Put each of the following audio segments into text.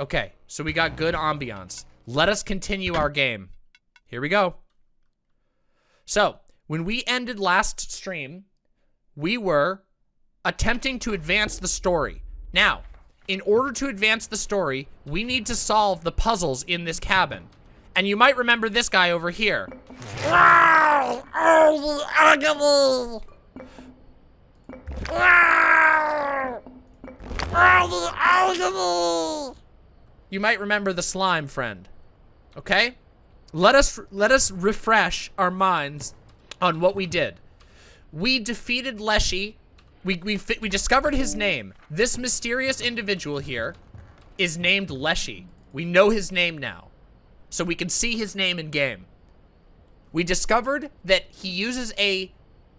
Okay, so we got good ambiance. Let us continue our game. Here we go. So, when we ended last stream, we were attempting to advance the story. Now, in order to advance the story, we need to solve the puzzles in this cabin. And you might remember this guy over here. Wow! Oh, the agony! Wow! Oh, the agony! You might remember the slime friend. Okay? Let us let us refresh our minds on what we did. We defeated Leshy. We we we discovered his name. This mysterious individual here is named Leshy. We know his name now. So we can see his name in game. We discovered that he uses a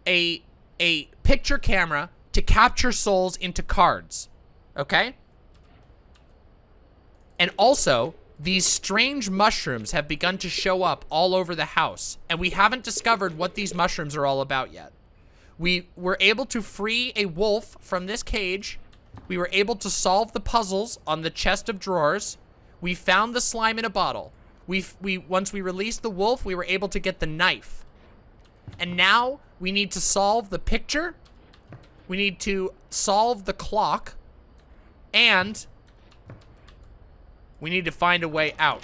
a a picture camera to capture souls into cards. Okay? And also, these strange mushrooms have begun to show up all over the house, and we haven't discovered what these mushrooms are all about yet. We were able to free a wolf from this cage. We were able to solve the puzzles on the chest of drawers. We found the slime in a bottle. We, we Once we released the wolf, we were able to get the knife. And now we need to solve the picture. We need to solve the clock. And we need to find a way out.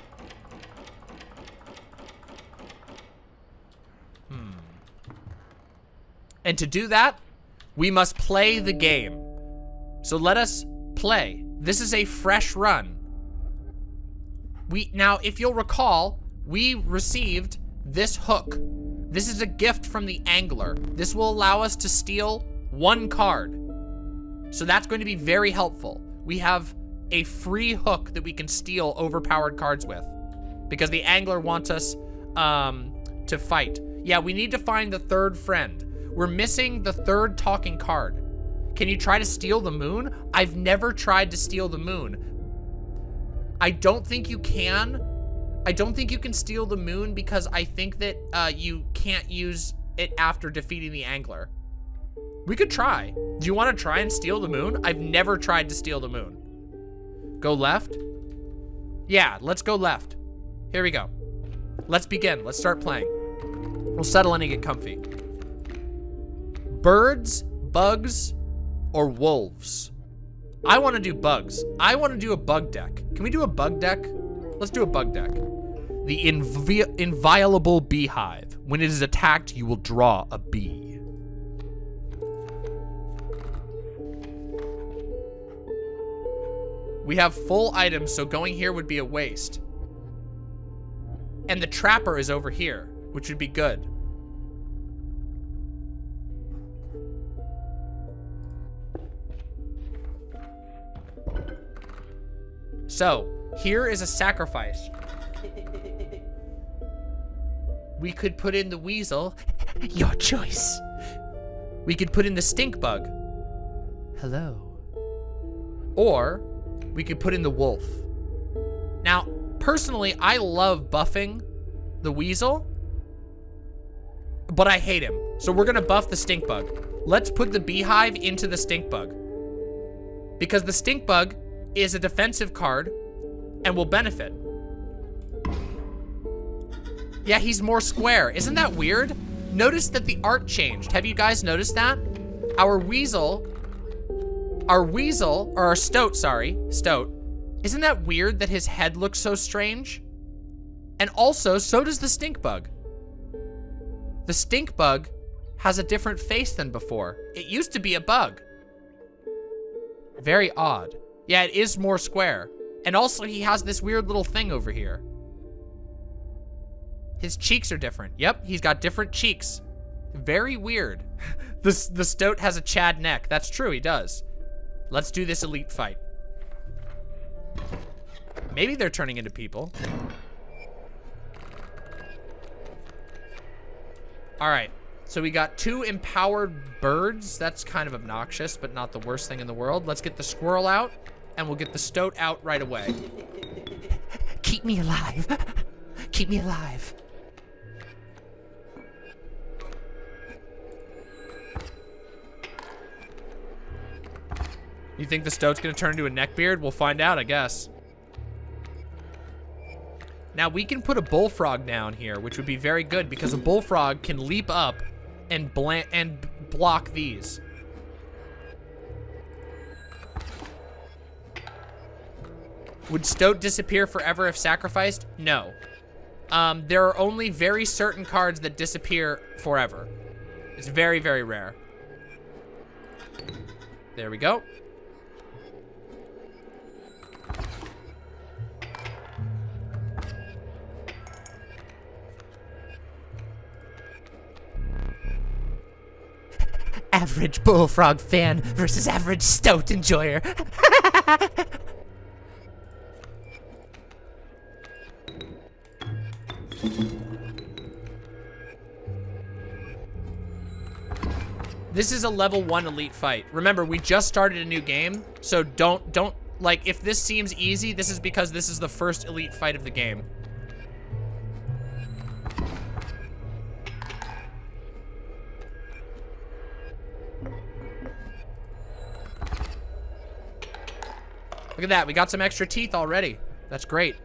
Hmm. And to do that, we must play the game. So let us play. This is a fresh run. We Now, if you'll recall, we received this hook. This is a gift from the angler. This will allow us to steal one card. So that's going to be very helpful. We have a free hook that we can steal overpowered cards with. Because the angler wants us um, to fight. Yeah, we need to find the third friend. We're missing the third talking card. Can you try to steal the moon? I've never tried to steal the moon. I don't think you can. I don't think you can steal the moon because I think that uh, you can't use it after defeating the angler. We could try. Do you want to try and steal the moon? I've never tried to steal the moon. Go left? Yeah, let's go left. Here we go. Let's begin. Let's start playing. We'll settle in and get comfy. Birds, bugs, or wolves? I want to do bugs. I want to do a bug deck. Can we do a bug deck? Let's do a bug deck. The invi inviolable beehive. When it is attacked, you will draw a bee. We have full items, so going here would be a waste. And the trapper is over here, which would be good. So, here is a sacrifice. We could put in the weasel. Your choice. We could put in the stink bug. Hello. Or we could put in the wolf. Now, personally, I love buffing the weasel, but I hate him. So we're gonna buff the stink bug. Let's put the beehive into the stink bug. Because the stink bug is a defensive card and will benefit. Yeah, he's more square. Isn't that weird? Notice that the art changed. Have you guys noticed that? Our weasel our weasel, or our stoat, sorry, stoat, isn't that weird that his head looks so strange? And also, so does the stink bug. The stink bug has a different face than before. It used to be a bug. Very odd. Yeah, it is more square. And also, he has this weird little thing over here. His cheeks are different. Yep, he's got different cheeks. Very weird. the, the stoat has a Chad neck. That's true, he does. Let's do this elite fight. Maybe they're turning into people. All right. So we got two empowered birds. That's kind of obnoxious, but not the worst thing in the world. Let's get the squirrel out, and we'll get the stoat out right away. Keep me alive. Keep me alive. You think the stoat's gonna turn into a neckbeard? We'll find out, I guess. Now we can put a bullfrog down here, which would be very good because a bullfrog can leap up and and block these. Would Stoat disappear forever if sacrificed? No. Um, there are only very certain cards that disappear forever. It's very, very rare. There we go. Average Bullfrog fan versus average stout enjoyer. This is a level one elite fight. Remember, we just started a new game, so don't, don't, like, if this seems easy, this is because this is the first elite fight of the game. Look at that, we got some extra teeth already. That's great.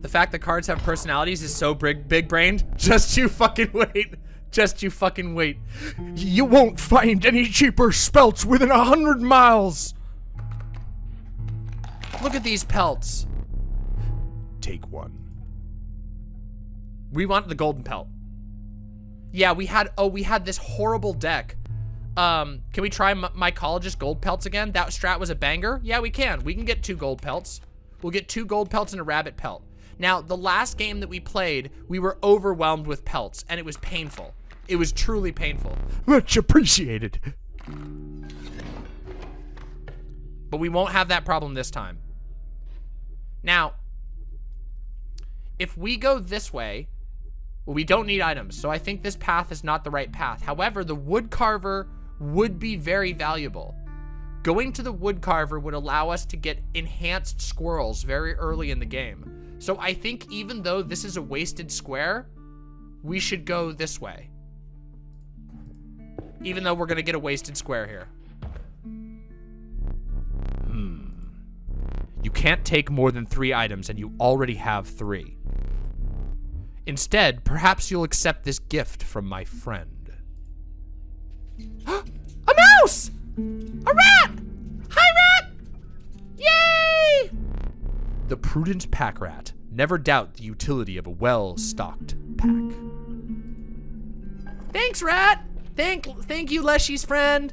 The fact that cards have personalities is so big, big brained. Just you fucking wait. Just you fucking wait. You won't find any cheaper spelts within a hundred miles. Look at these pelts. Take one. We want the golden pelt. Yeah, we had, oh, we had this horrible deck. Um, can we try mycologist gold pelts again? That strat was a banger. Yeah, we can. We can get two gold pelts. We'll get two gold pelts and a rabbit pelt. Now, the last game that we played, we were overwhelmed with pelts, and it was painful. It was truly painful. Much appreciated. But we won't have that problem this time. Now, if we go this way, well, we don't need items, so I think this path is not the right path. However, the wood carver would be very valuable. Going to the wood carver would allow us to get enhanced squirrels very early in the game. So I think even though this is a wasted square, we should go this way. Even though we're gonna get a wasted square here. Hmm. You can't take more than three items and you already have three. Instead, perhaps you'll accept this gift from my friend. a mouse! A rat! Hi, rat! Yay! The prudent pack rat. Never doubt the utility of a well-stocked pack. Thanks, rat! Thank, thank you, Leshy's friend.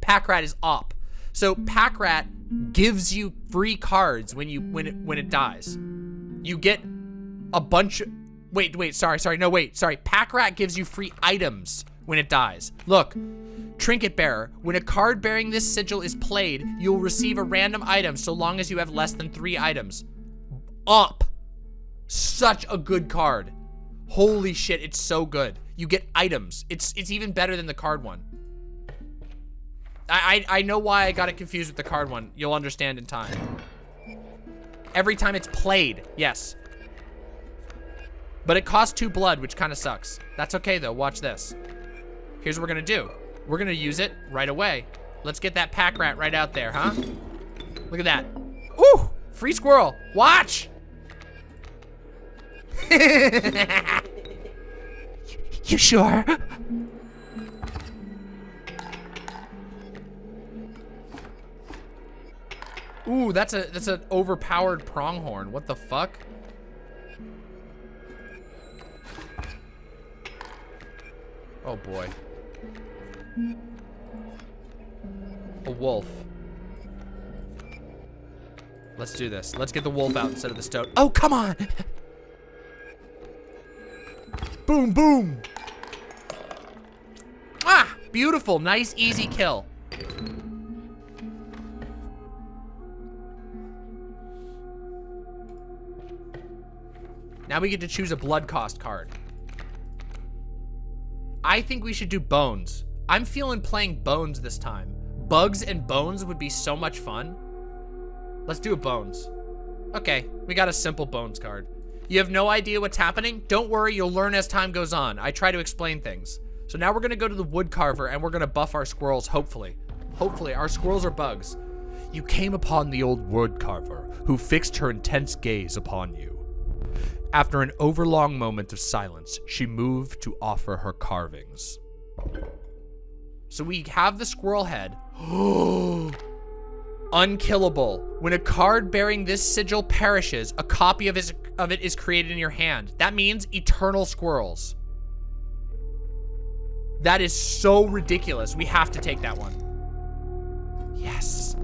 Pack rat is op. So pack rat gives you free cards when you when it when it dies. You get a bunch of wait, wait, sorry, sorry, no, wait, sorry. Pack rat gives you free items when it dies. Look, Trinket Bearer. When a card bearing this sigil is played, you'll receive a random item so long as you have less than three items. Up. Such a good card. Holy shit, it's so good. You get items. It's it's even better than the card one. I, I, I know why I got it confused with the card one. You'll understand in time. Every time it's played, yes. But it costs two blood, which kind of sucks. That's okay though, watch this. Here's what we're gonna do. We're gonna use it right away. Let's get that pack rat right out there, huh? Look at that. Ooh, free squirrel. Watch. you sure? Ooh, that's a that's an overpowered pronghorn. What the fuck? Oh boy. A wolf. Let's do this. Let's get the wolf out instead of the stoat. Oh, come on! boom, boom! Ah! Beautiful. Nice, easy kill. Now we get to choose a blood cost card. I think we should do bones. I'm feeling playing bones this time. Bugs and bones would be so much fun. Let's do a bones. Okay, we got a simple bones card. You have no idea what's happening? Don't worry, you'll learn as time goes on. I try to explain things. So now we're gonna go to the wood carver and we're gonna buff our squirrels, hopefully. Hopefully, our squirrels are bugs. you came upon the old wood carver, who fixed her intense gaze upon you. After an overlong moment of silence, she moved to offer her carvings. So we have the squirrel head. Unkillable. When a card bearing this sigil perishes, a copy of, his, of it is created in your hand. That means eternal squirrels. That is so ridiculous. We have to take that one. Yes.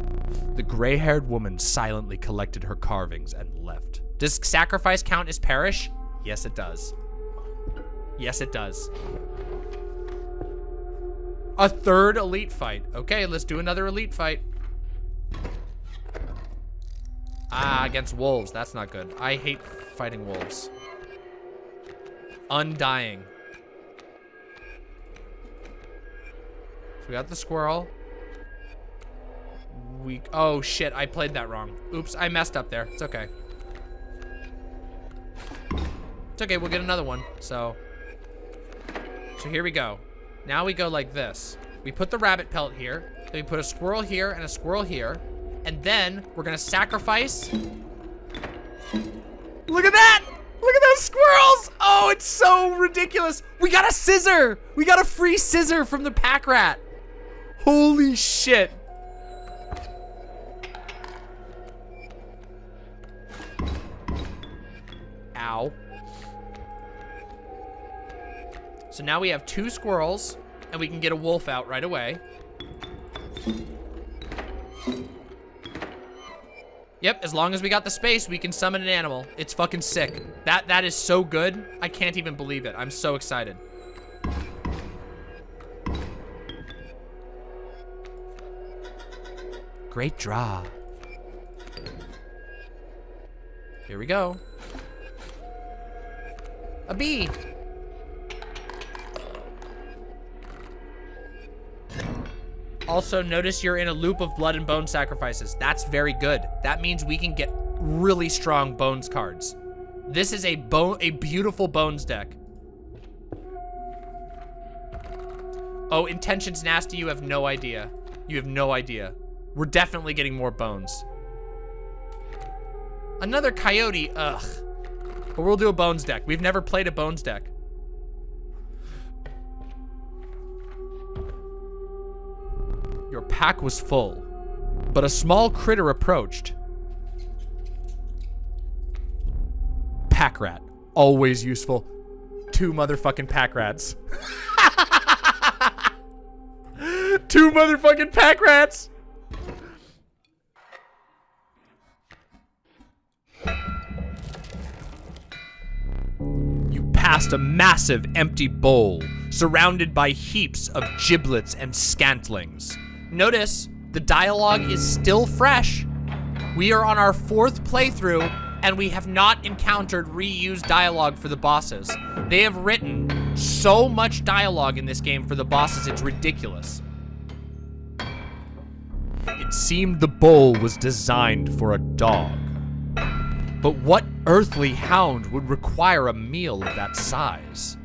The gray-haired woman silently collected her carvings and left. Does sacrifice count as perish? Yes, it does. Yes, it does. A third elite fight. Okay, let's do another elite fight. Ah, against wolves. That's not good. I hate fighting wolves. Undying. So we got the squirrel. We, oh shit, I played that wrong. Oops, I messed up there. It's okay. It's okay, we'll get another one. So, so here we go. Now we go like this. We put the rabbit pelt here. Then we put a squirrel here and a squirrel here. And then we're gonna sacrifice. Look at that! Look at those squirrels! Oh, it's so ridiculous. We got a scissor! We got a free scissor from the pack rat. Holy shit. Ow. So now we have two squirrels, and we can get a wolf out right away. Yep, as long as we got the space, we can summon an animal. It's fucking sick. That That is so good. I can't even believe it. I'm so excited. Great draw. Here we go. A bee. Also, notice you're in a loop of blood and bone sacrifices. That's very good. That means we can get really strong bones cards. This is a bone, a beautiful bones deck. Oh, intention's nasty. You have no idea. You have no idea. We're definitely getting more bones. Another coyote. Ugh. But we'll do a bones deck. We've never played a bones deck. Pack was full, but a small critter approached. Pack rat. Always useful. Two motherfucking pack rats. Two motherfucking pack rats. You passed a massive empty bowl surrounded by heaps of giblets and scantlings. Notice, the dialogue is still fresh. We are on our fourth playthrough, and we have not encountered reused dialogue for the bosses. They have written so much dialogue in this game for the bosses, it's ridiculous. It seemed the bowl was designed for a dog. But what earthly hound would require a meal of that size?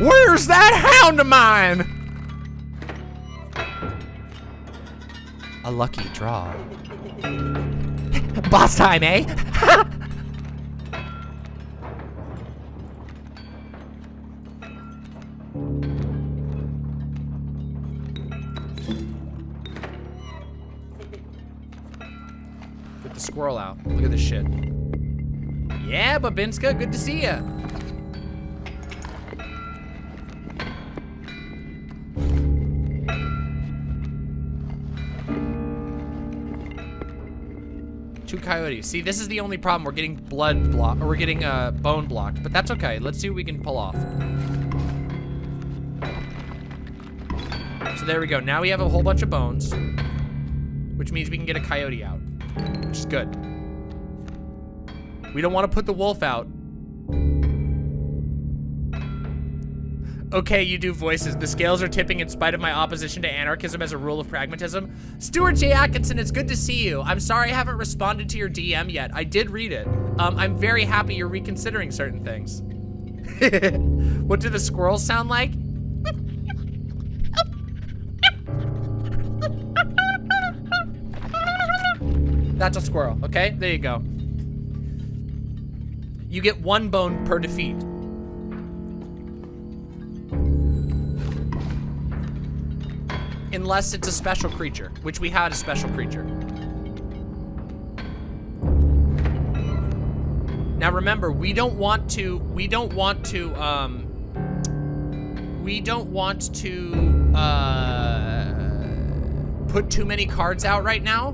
Where's that hound of mine? A lucky draw. Boss time, eh? Get the squirrel out. Look at this shit. Yeah, Babinska, good to see ya. Two coyotes. See, this is the only problem. We're getting blood block, or we're getting uh, bone blocked, but that's okay. Let's see what we can pull off. So there we go. Now we have a whole bunch of bones, which means we can get a coyote out, which is good. We don't want to put the wolf out. Okay, you do voices. The scales are tipping in spite of my opposition to anarchism as a rule of pragmatism. Stuart J. Atkinson, it's good to see you. I'm sorry I haven't responded to your DM yet. I did read it. Um, I'm very happy you're reconsidering certain things. what do the squirrels sound like? That's a squirrel, okay? There you go. You get one bone per defeat. Unless it's a special creature, which we had a special creature. Now remember, we don't want to, we don't want to, um, we don't want to, uh, put too many cards out right now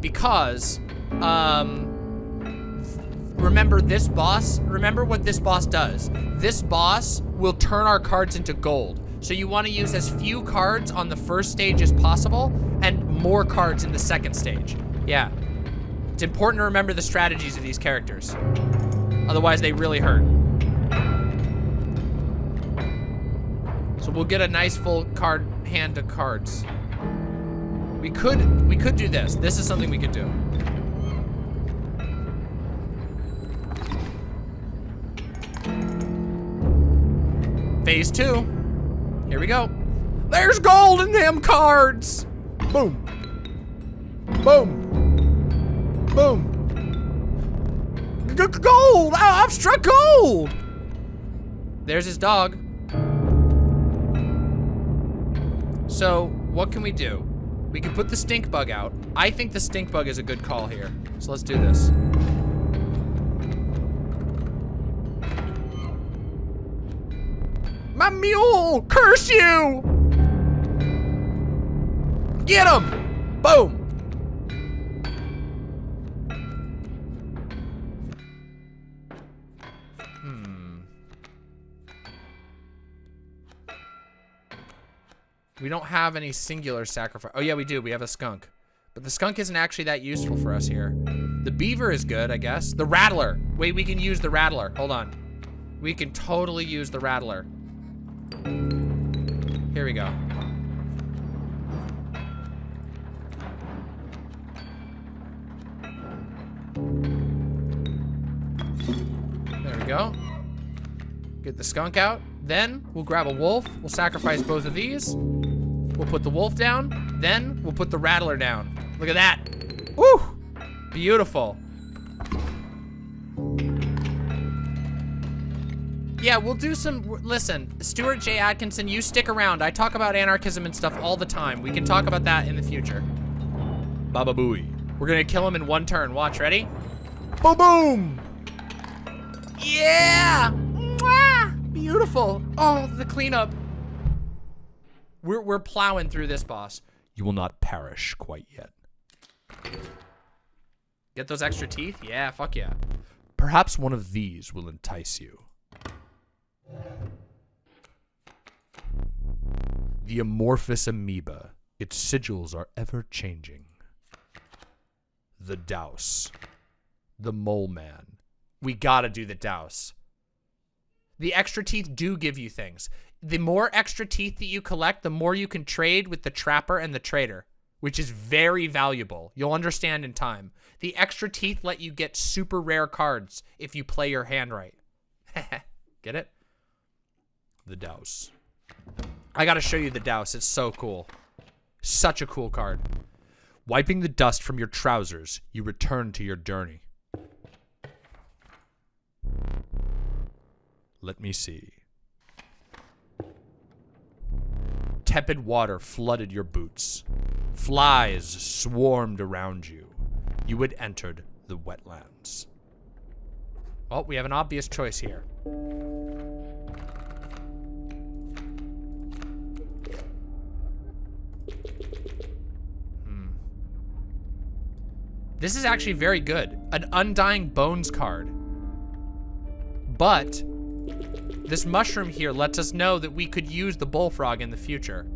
because, um, remember this boss, remember what this boss does. This boss will turn our cards into gold. So you want to use as few cards on the first stage as possible and more cards in the second stage. Yeah. It's important to remember the strategies of these characters. Otherwise, they really hurt. So we'll get a nice full card hand of cards. We could we could do this. This is something we could do. Phase two. Here we go. There's gold in them cards. Boom. Boom. Boom. G gold! I I've struck gold! There's his dog. So, what can we do? We can put the stink bug out. I think the stink bug is a good call here. So let's do this. My mule! Curse you! Get him! Boom! Hmm. We don't have any singular sacrifice. Oh yeah, we do. We have a skunk. But the skunk isn't actually that useful for us here. The beaver is good, I guess. The rattler. Wait, we can use the rattler. Hold on. We can totally use the rattler. Here we go. There we go. Get the skunk out. Then we'll grab a wolf. We'll sacrifice both of these. We'll put the wolf down. Then we'll put the rattler down. Look at that. Woo! Beautiful. Yeah, we'll do some, listen, Stuart J. Atkinson, you stick around. I talk about anarchism and stuff all the time. We can talk about that in the future. Baba Booey. We're gonna kill him in one turn. Watch, ready? Boom, boom. Yeah! Mwah! Beautiful. Oh, the cleanup. We're, we're plowing through this boss. You will not perish quite yet. Get those extra teeth? Yeah, fuck yeah. Perhaps one of these will entice you. The amorphous amoeba. Its sigils are ever changing. The Daus. The Mole Man. We gotta do the Daus. The extra teeth do give you things. The more extra teeth that you collect, the more you can trade with the trapper and the trader, which is very valuable. You'll understand in time. The extra teeth let you get super rare cards if you play your hand right. get it? The Daus. I gotta show you the Daus. It's so cool. Such a cool card. Wiping the dust from your trousers, you return to your journey. Let me see. Tepid water flooded your boots. Flies swarmed around you. You had entered the wetlands. Well, we have an obvious choice here. This is actually very good. An Undying Bones card. But this mushroom here lets us know that we could use the bullfrog in the future.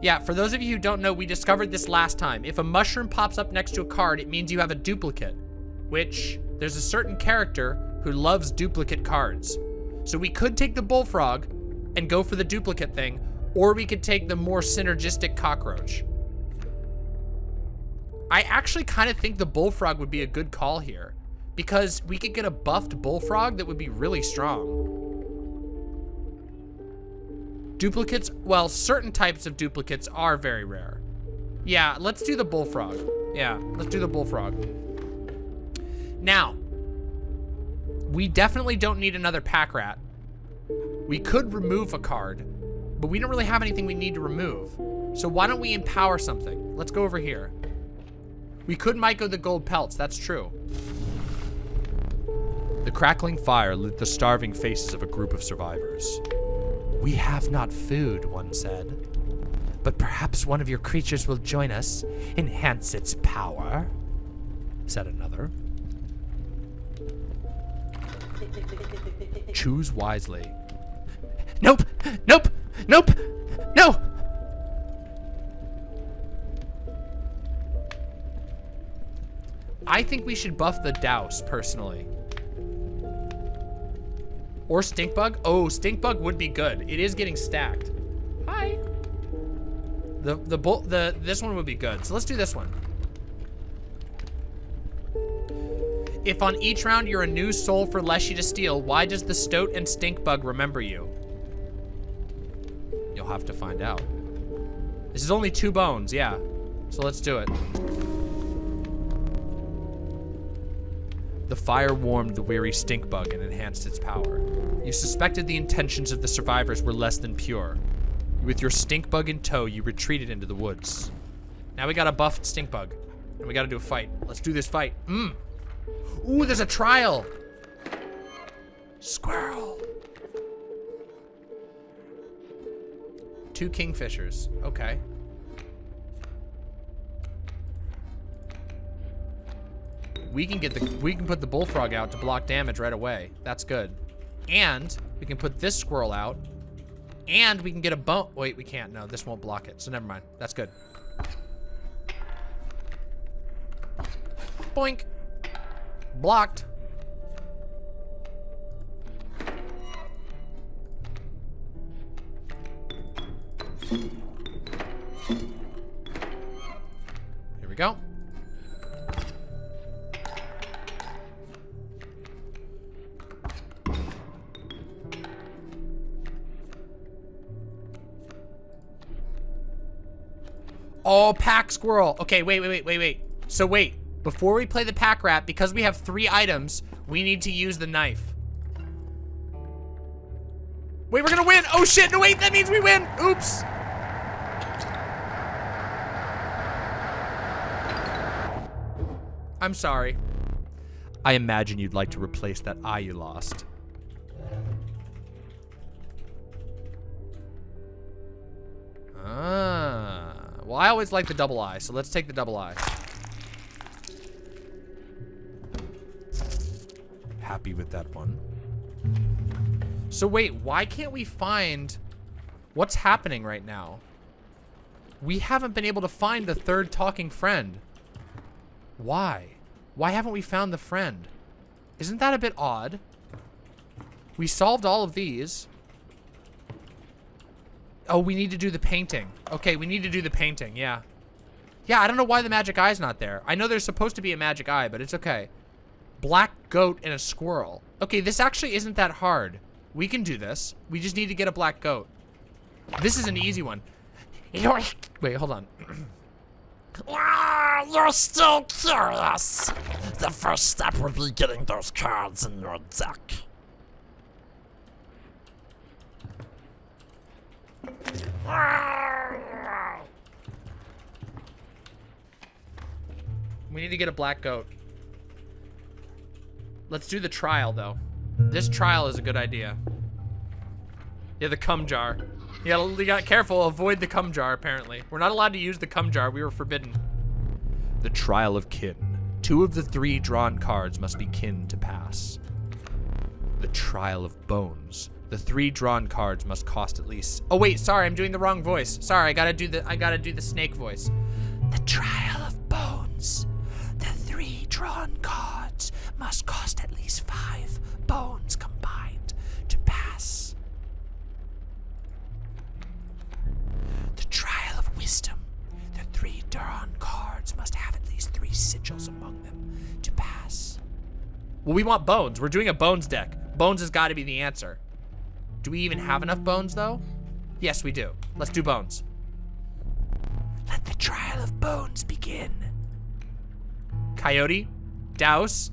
Yeah, for those of you who don't know, we discovered this last time. If a mushroom pops up next to a card, it means you have a duplicate, which there's a certain character who loves duplicate cards. So we could take the bullfrog and go for the duplicate thing, or we could take the more synergistic cockroach. I actually kind of think the bullfrog would be a good call here because we could get a buffed bullfrog that would be really strong. Duplicates, well, certain types of duplicates are very rare. Yeah, let's do the bullfrog. Yeah, let's do the bullfrog. Now, we definitely don't need another pack rat. We could remove a card, but we don't really have anything we need to remove. So why don't we empower something? Let's go over here. We could Myco the gold pelts, that's true. The crackling fire lit the starving faces of a group of survivors. We have not food, one said. But perhaps one of your creatures will join us, enhance its power, said another. Choose wisely. Nope! Nope! Nope! No! I think we should buff the Daus, personally. Or Stinkbug? Oh, Stinkbug would be good. It is getting stacked. Hi. The the bull the this one would be good. So let's do this one. If on each round you're a new soul for Leshy to steal, why does the Stoat and Stinkbug remember you? You'll have to find out. This is only two bones, yeah. So let's do it. The fire warmed the weary stink bug and enhanced its power. You suspected the intentions of the survivors were less than pure. With your stink bug in tow, you retreated into the woods. Now we got a buffed stink bug. And we gotta do a fight. Let's do this fight. Mmm. Ooh, there's a trial. Squirrel. Two kingfishers. Okay. We can get the we can put the bullfrog out to block damage right away. That's good. And we can put this squirrel out. And we can get a bone. Wait, we can't. No, this won't block it. So never mind. That's good. Boink. Blocked. Here we go. Oh, pack squirrel. Okay, wait, wait, wait, wait, wait. So wait, before we play the pack rat, because we have three items, we need to use the knife. Wait, we're gonna win. Oh shit, no wait, that means we win. Oops. I'm sorry. I imagine you'd like to replace that eye you lost. Well, I always like the double eye, so let's take the double eye. Happy with that one. So wait, why can't we find what's happening right now? We haven't been able to find the third talking friend. Why? Why haven't we found the friend? Isn't that a bit odd? We solved all of these. Oh, we need to do the painting. Okay, we need to do the painting, yeah. Yeah, I don't know why the magic eye's not there. I know there's supposed to be a magic eye, but it's okay. Black goat and a squirrel. Okay, this actually isn't that hard. We can do this. We just need to get a black goat. This is an easy one. Wait, hold on. Ah, you're still curious. The first step would be getting those cards in your deck. We need to get a black goat. Let's do the trial, though. This trial is a good idea. Yeah, the cum jar. You gotta, you gotta careful, avoid the cum jar, apparently. We're not allowed to use the cum jar. We were forbidden. The trial of kin. Two of the three drawn cards must be kin to pass. The trial of bones. The three drawn cards must cost at least. Oh wait, sorry, I'm doing the wrong voice. Sorry, I gotta do the I gotta do the snake voice. The trial of bones. The three drawn cards must cost at least five bones combined to pass. The trial of wisdom. The three drawn cards must have at least three sigils among them to pass. Well, we want bones. We're doing a bones deck. Bones has got to be the answer. Do we even have enough bones though? Yes, we do. Let's do bones. Let the trial of bones begin. Coyote. Daus.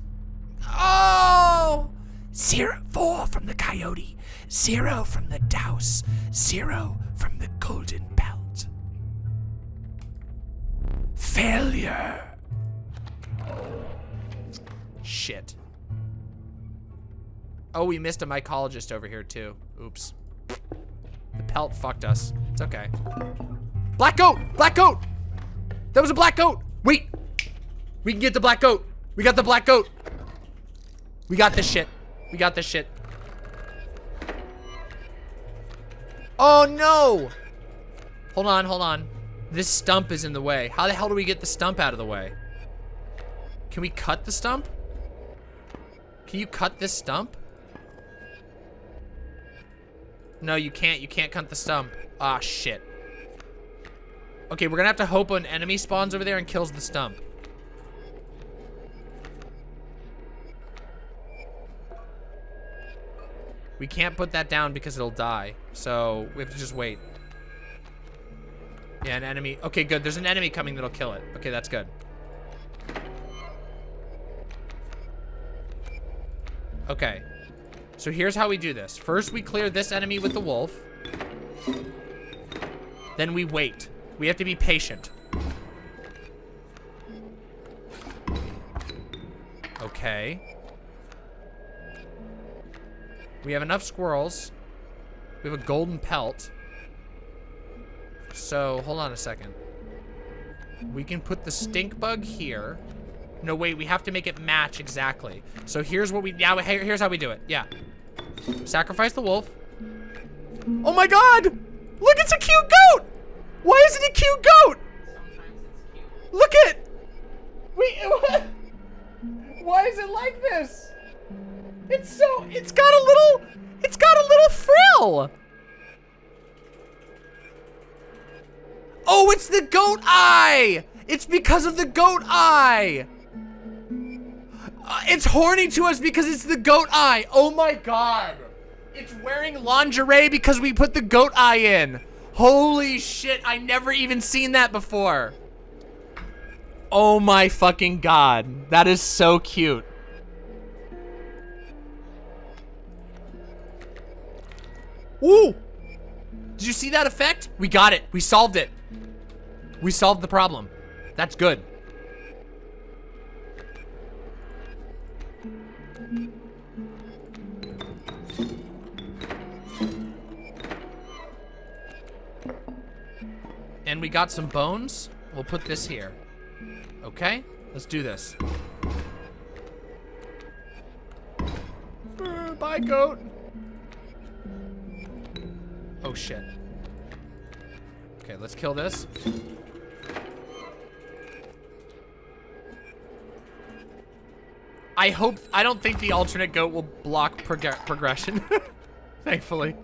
Oh! Zero, four from the coyote, zero from the Daus, zero from the golden pelt. Failure. Shit. Oh, we missed a mycologist over here too. Oops. The pelt fucked us. It's okay. Black goat! Black goat! That was a black goat! Wait! We can get the black goat! We got the black goat! We got this shit. We got this shit. Oh no! Hold on, hold on. This stump is in the way. How the hell do we get the stump out of the way? Can we cut the stump? Can you cut this stump? No, you can't. You can't cut the stump. Ah, shit. Okay, we're gonna have to hope an enemy spawns over there and kills the stump. We can't put that down because it'll die. So, we have to just wait. Yeah, an enemy. Okay, good. There's an enemy coming that'll kill it. Okay, that's good. Okay. So here's how we do this. First, we clear this enemy with the wolf. Then we wait. We have to be patient. Okay. We have enough squirrels. We have a golden pelt. So, hold on a second. We can put the stink bug here. No, wait, we have to make it match exactly. So here's what we, yeah, here's how we do it. Yeah. Sacrifice the wolf. Oh my god! Look, it's a cute goat! Why is it a cute goat? Look at Wait, what? Why is it like this? It's so, it's got a little, it's got a little frill. Oh, it's the goat eye! It's because of the goat eye! Uh, it's horny to us because it's the goat eye. Oh my god. It's wearing lingerie because we put the goat eye in. Holy shit, I never even seen that before. Oh my fucking god. That is so cute. Woo! Did you see that effect? We got it. We solved it. We solved the problem. That's good. And we got some bones. We'll put this here. Okay? Let's do this. Uh, Bye, goat. Oh, shit. Okay, let's kill this. I hope, I don't think the alternate goat will block prog progression. Thankfully.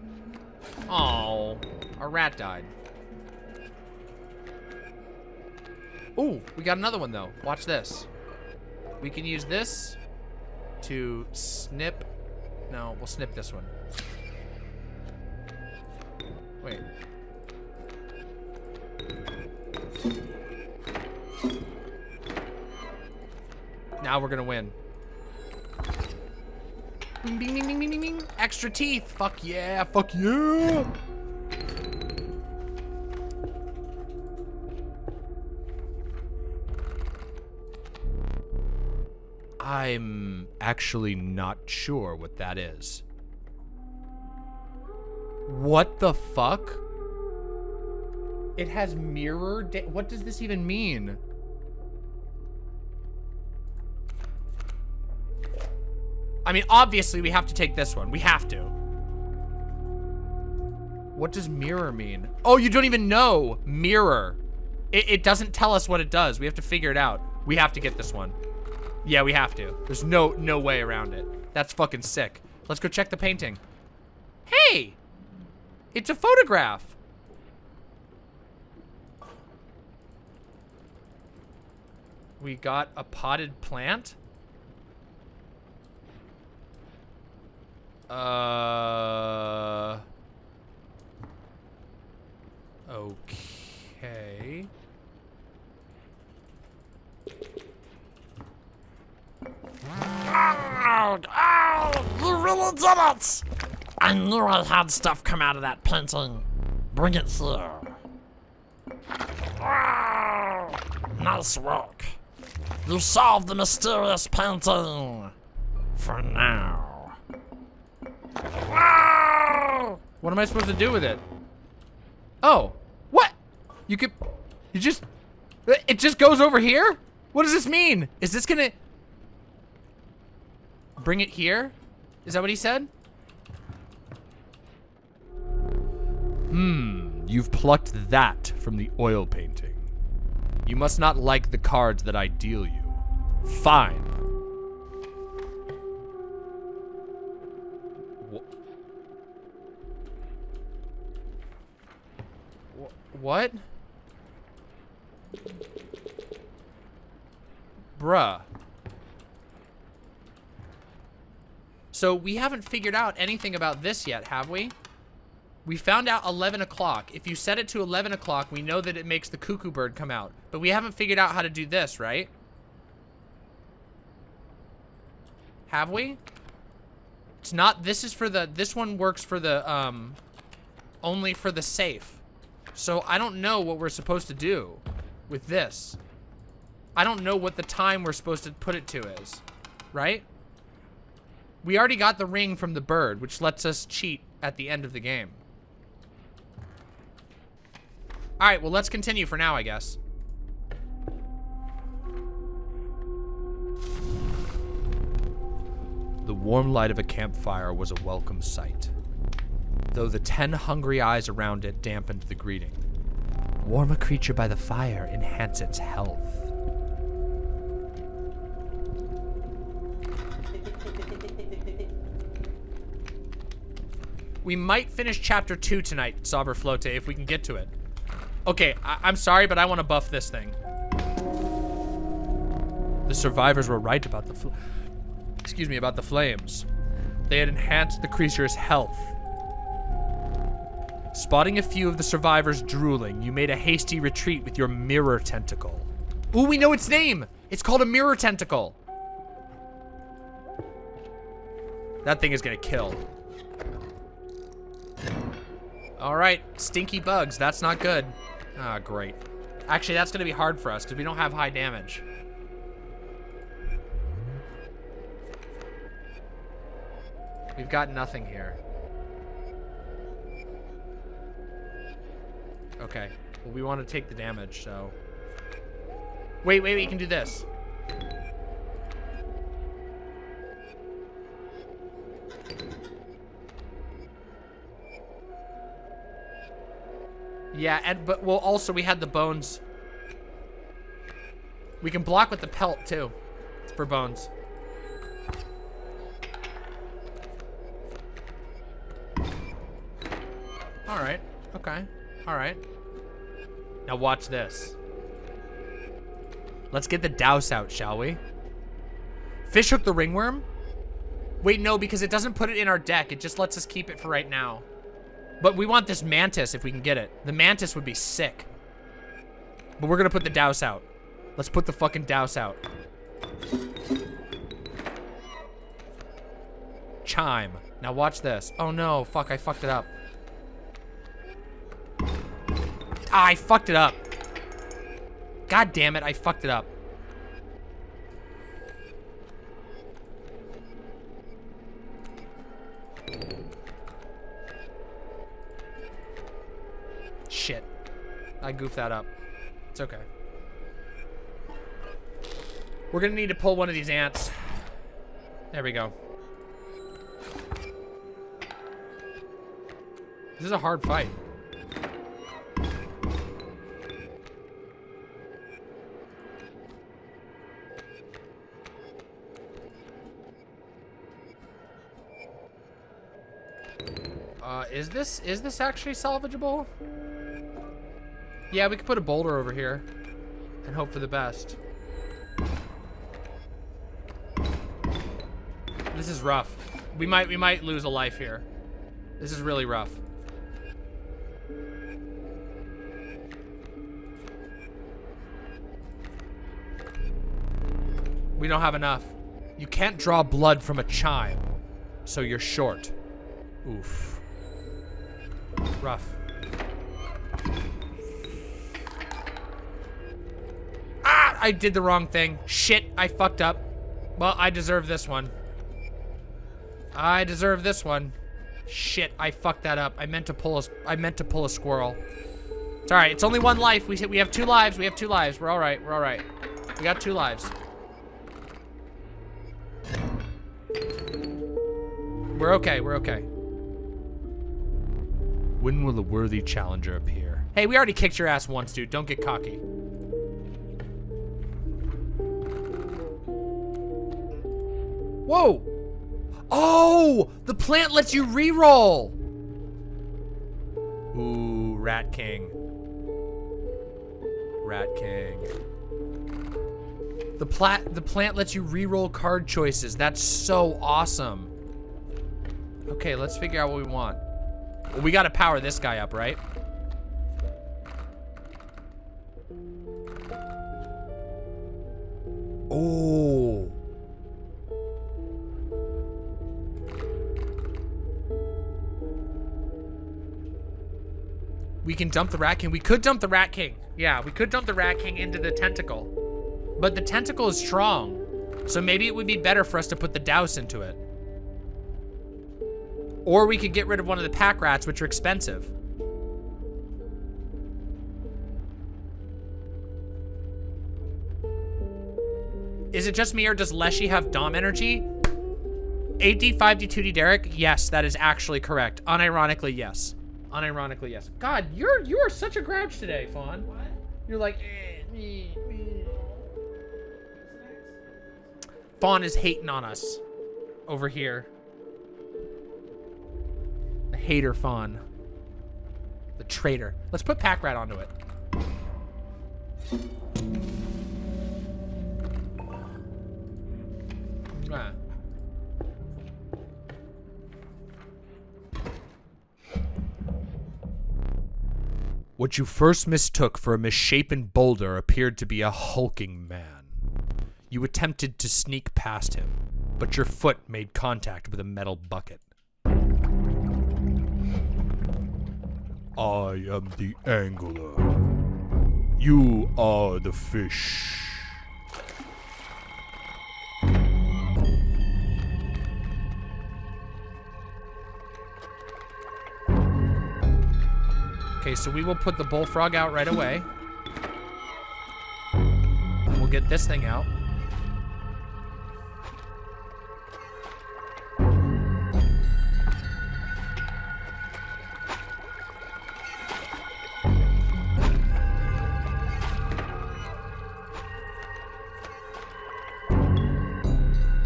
Oh, our rat died. Ooh, we got another one though. Watch this. We can use this to snip. No, we'll snip this one. Wait. Now we're gonna win. Bing, bing, bing, bing, bing, bing. Extra teeth. Fuck yeah. Fuck yeah. I'm actually not sure what that is. What the fuck? It has mirror What does this even mean? I mean, obviously we have to take this one. We have to. What does mirror mean? Oh, you don't even know. Mirror. It, it doesn't tell us what it does. We have to figure it out. We have to get this one. Yeah, we have to. There's no no way around it. That's fucking sick. Let's go check the painting. Hey! It's a photograph. We got a potted plant. Uh. Okay. Dog! Oh, you really did it! I knew I had stuff come out of that painting. Bring it here. Oh, nice work. You solved the mysterious painting. For now. Oh! What am I supposed to do with it? Oh, what? You could, you just, it just goes over here? What does this mean? Is this gonna, bring it here? Is that what he said? Hmm, you've plucked that from the oil painting. You must not like the cards that I deal you. Fine. Wh- What? Bruh. So we haven't figured out anything about this yet, have we? We found out 11 o'clock. If you set it to 11 o'clock, we know that it makes the cuckoo bird come out. But we haven't figured out how to do this, right? Have we? It's not, this is for the, this one works for the, um, only for the safe. So I don't know what we're supposed to do with this. I don't know what the time we're supposed to put it to is, right? We already got the ring from the bird, which lets us cheat at the end of the game. All right, well, let's continue for now, I guess. The warm light of a campfire was a welcome sight, though the ten hungry eyes around it dampened the greeting. Warm a creature by the fire, enhance its health. We might finish chapter two tonight, Saber Flote, if we can get to it. Okay, I am sorry, but I want to buff this thing. The survivors were right about the, excuse me, about the flames. They had enhanced the creature's health. Spotting a few of the survivors drooling, you made a hasty retreat with your mirror tentacle. Ooh, we know its name! It's called a mirror tentacle. That thing is gonna kill. All right, stinky bugs. That's not good. Ah, great. Actually, that's gonna be hard for us because we don't have high damage. We've got nothing here. Okay. Well, we want to take the damage, so... Wait, wait, wait, you can do this. Yeah, and but well also we had the bones. We can block with the pelt too. For bones. Alright. Okay. Alright. Now watch this. Let's get the Daus out, shall we? Fishhook the ringworm? Wait, no, because it doesn't put it in our deck. It just lets us keep it for right now. But we want this mantis if we can get it. The mantis would be sick. But we're gonna put the Daus out. Let's put the fucking Daus out. Chime. Now watch this. Oh no, fuck, I fucked it up. Ah, I fucked it up. God damn it, I fucked it up. I goofed that up. It's okay. We're gonna need to pull one of these ants. There we go. This is a hard fight. Uh, is this, is this actually salvageable? Yeah, we could put a boulder over here and hope for the best. This is rough. We might, we might lose a life here. This is really rough. We don't have enough. You can't draw blood from a chime, so you're short. Oof. Rough. I did the wrong thing. Shit, I fucked up. Well, I deserve this one. I deserve this one. Shit, I fucked that up. I meant to pull a, I meant to pull a squirrel. It's all right. It's only one life. We we have two lives. We have two lives. We're all right. We're all right. We got two lives. We're okay. We're okay. When will the worthy challenger appear? Hey, we already kicked your ass once, dude. Don't get cocky. Whoa! Oh! The plant lets you re-roll! Ooh, Rat King. Rat King. The plat the plant lets you re-roll card choices. That's so awesome. Okay, let's figure out what we want. Well, we gotta power this guy up, right? Oh. We can dump the Rat King. We could dump the Rat King. Yeah, we could dump the Rat King into the tentacle. But the tentacle is strong. So maybe it would be better for us to put the Daus into it. Or we could get rid of one of the pack rats, which are expensive. Is it just me or does Leshy have Dom energy? 8D, 5D, 2D Derek? Yes, that is actually correct. Unironically, yes. Unironically, yes. God, you're you are such a grouch today, Fawn. What? You're like, eh, me, me. Fawn is hating on us over here. The hater Fawn. The traitor. Let's put Pack Rat onto it. Ah. What you first mistook for a misshapen boulder appeared to be a hulking man. You attempted to sneak past him, but your foot made contact with a metal bucket. I am the angler. You are the fish. Okay, so we will put the bullfrog out right away. We'll get this thing out.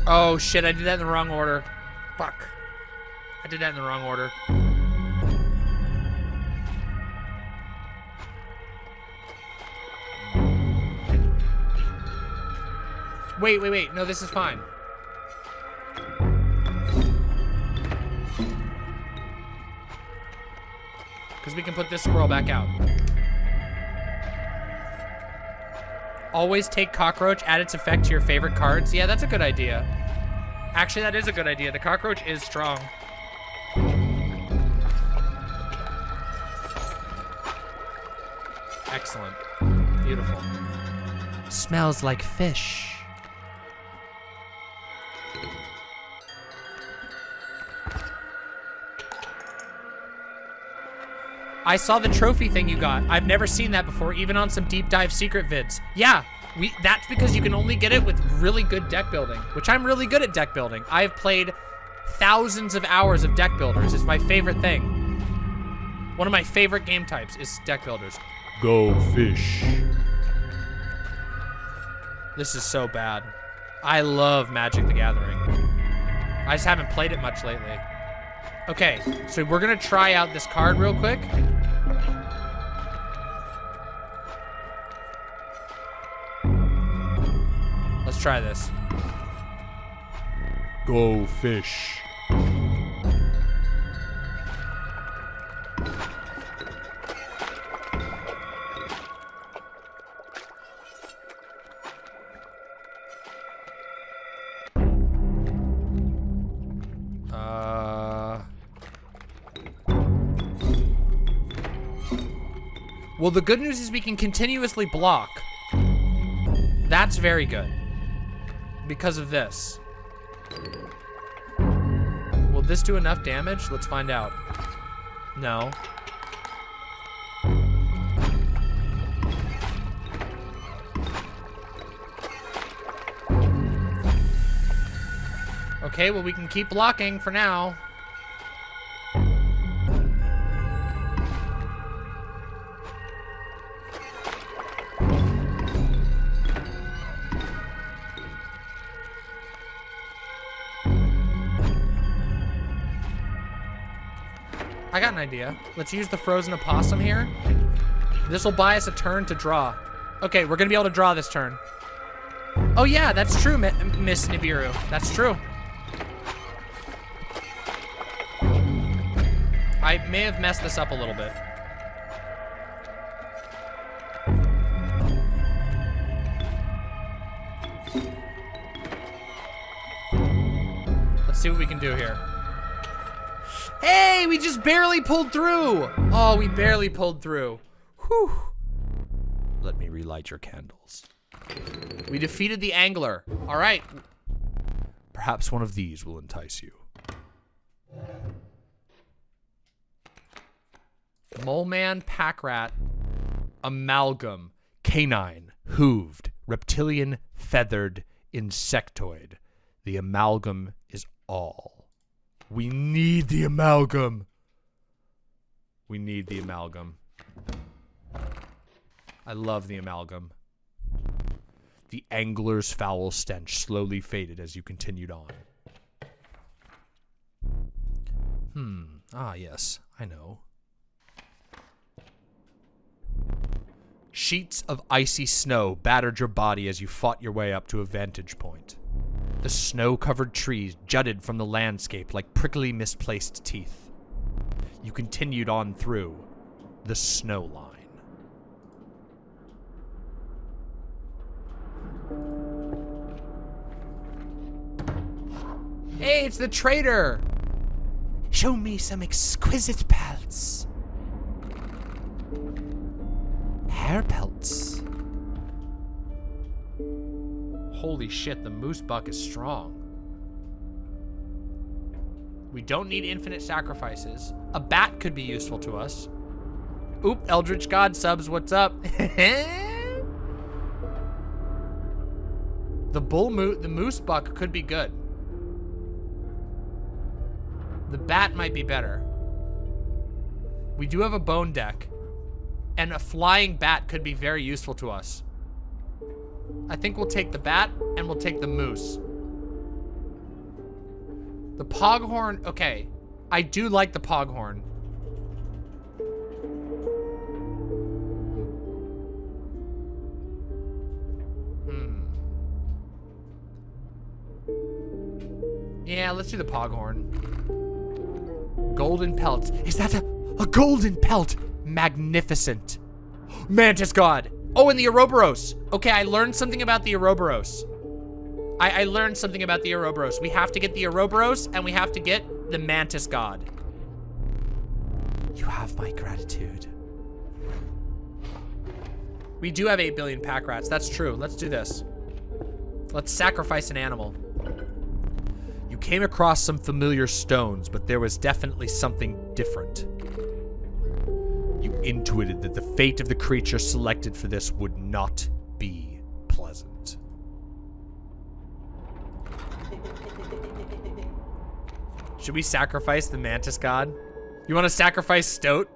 Oh shit, I did that in the wrong order. Fuck. I did that in the wrong order. Wait, wait, wait. No, this is fine. Because we can put this squirrel back out. Always take cockroach, add its effect to your favorite cards. Yeah, that's a good idea. Actually, that is a good idea. The cockroach is strong. Excellent. Beautiful. Smells like fish. I saw the trophy thing you got. I've never seen that before, even on some deep dive secret vids. Yeah, we that's because you can only get it with really good deck building, which I'm really good at deck building. I've played thousands of hours of deck builders. It's my favorite thing. One of my favorite game types is deck builders. Go fish. This is so bad. I love Magic the Gathering. I just haven't played it much lately. Okay, so we're gonna try out this card real quick. Let's try this. Go fish. Uh, well, the good news is we can continuously block. That's very good. Because of this. Will this do enough damage? Let's find out. No. Okay, well we can keep blocking for now. Got an idea. Let's use the frozen opossum here. This will buy us a turn to draw. Okay, we're gonna be able to draw this turn. Oh yeah, that's true, Mi Miss Nibiru. That's true. I may have messed this up a little bit. Let's see what we can do here. Hey, we just barely pulled through. Oh, we barely pulled through. Whew. Let me relight your candles. We defeated the angler. All right. Perhaps one of these will entice you. Mole man, pack rat, amalgam, Canine, hooved, reptilian, feathered, insectoid. The amalgam is all. We need the amalgam. We need the amalgam. I love the amalgam. The angler's foul stench slowly faded as you continued on. Hmm. Ah, yes. I know. Sheets of icy snow battered your body as you fought your way up to a vantage point. The snow-covered trees jutted from the landscape like prickly misplaced teeth. You continued on through the snow line. Hey, it's the trader! Show me some exquisite pelts. Hare pelts. Holy shit, the moose buck is strong. We don't need infinite sacrifices. A bat could be useful to us. Oop, Eldritch God subs, what's up? the bull mo the moose buck could be good. The bat might be better. We do have a bone deck. And a flying bat could be very useful to us. I think we'll take the bat and we'll take the moose. The poghorn, okay. I do like the poghorn. Hmm. Yeah, let's do the poghorn. Golden pelts. Is that a, a golden pelt? Magnificent. Mantis God. Oh, and the Ouroboros. Okay, I learned something about the Ouroboros. I, I learned something about the Ouroboros. We have to get the Ouroboros, and we have to get the Mantis God. You have my gratitude. We do have 8 billion pack rats. That's true. Let's do this. Let's sacrifice an animal. You came across some familiar stones, but there was definitely something different intuited that the fate of the creature selected for this would not be pleasant. Should we sacrifice the mantis god? You want to sacrifice Stoat?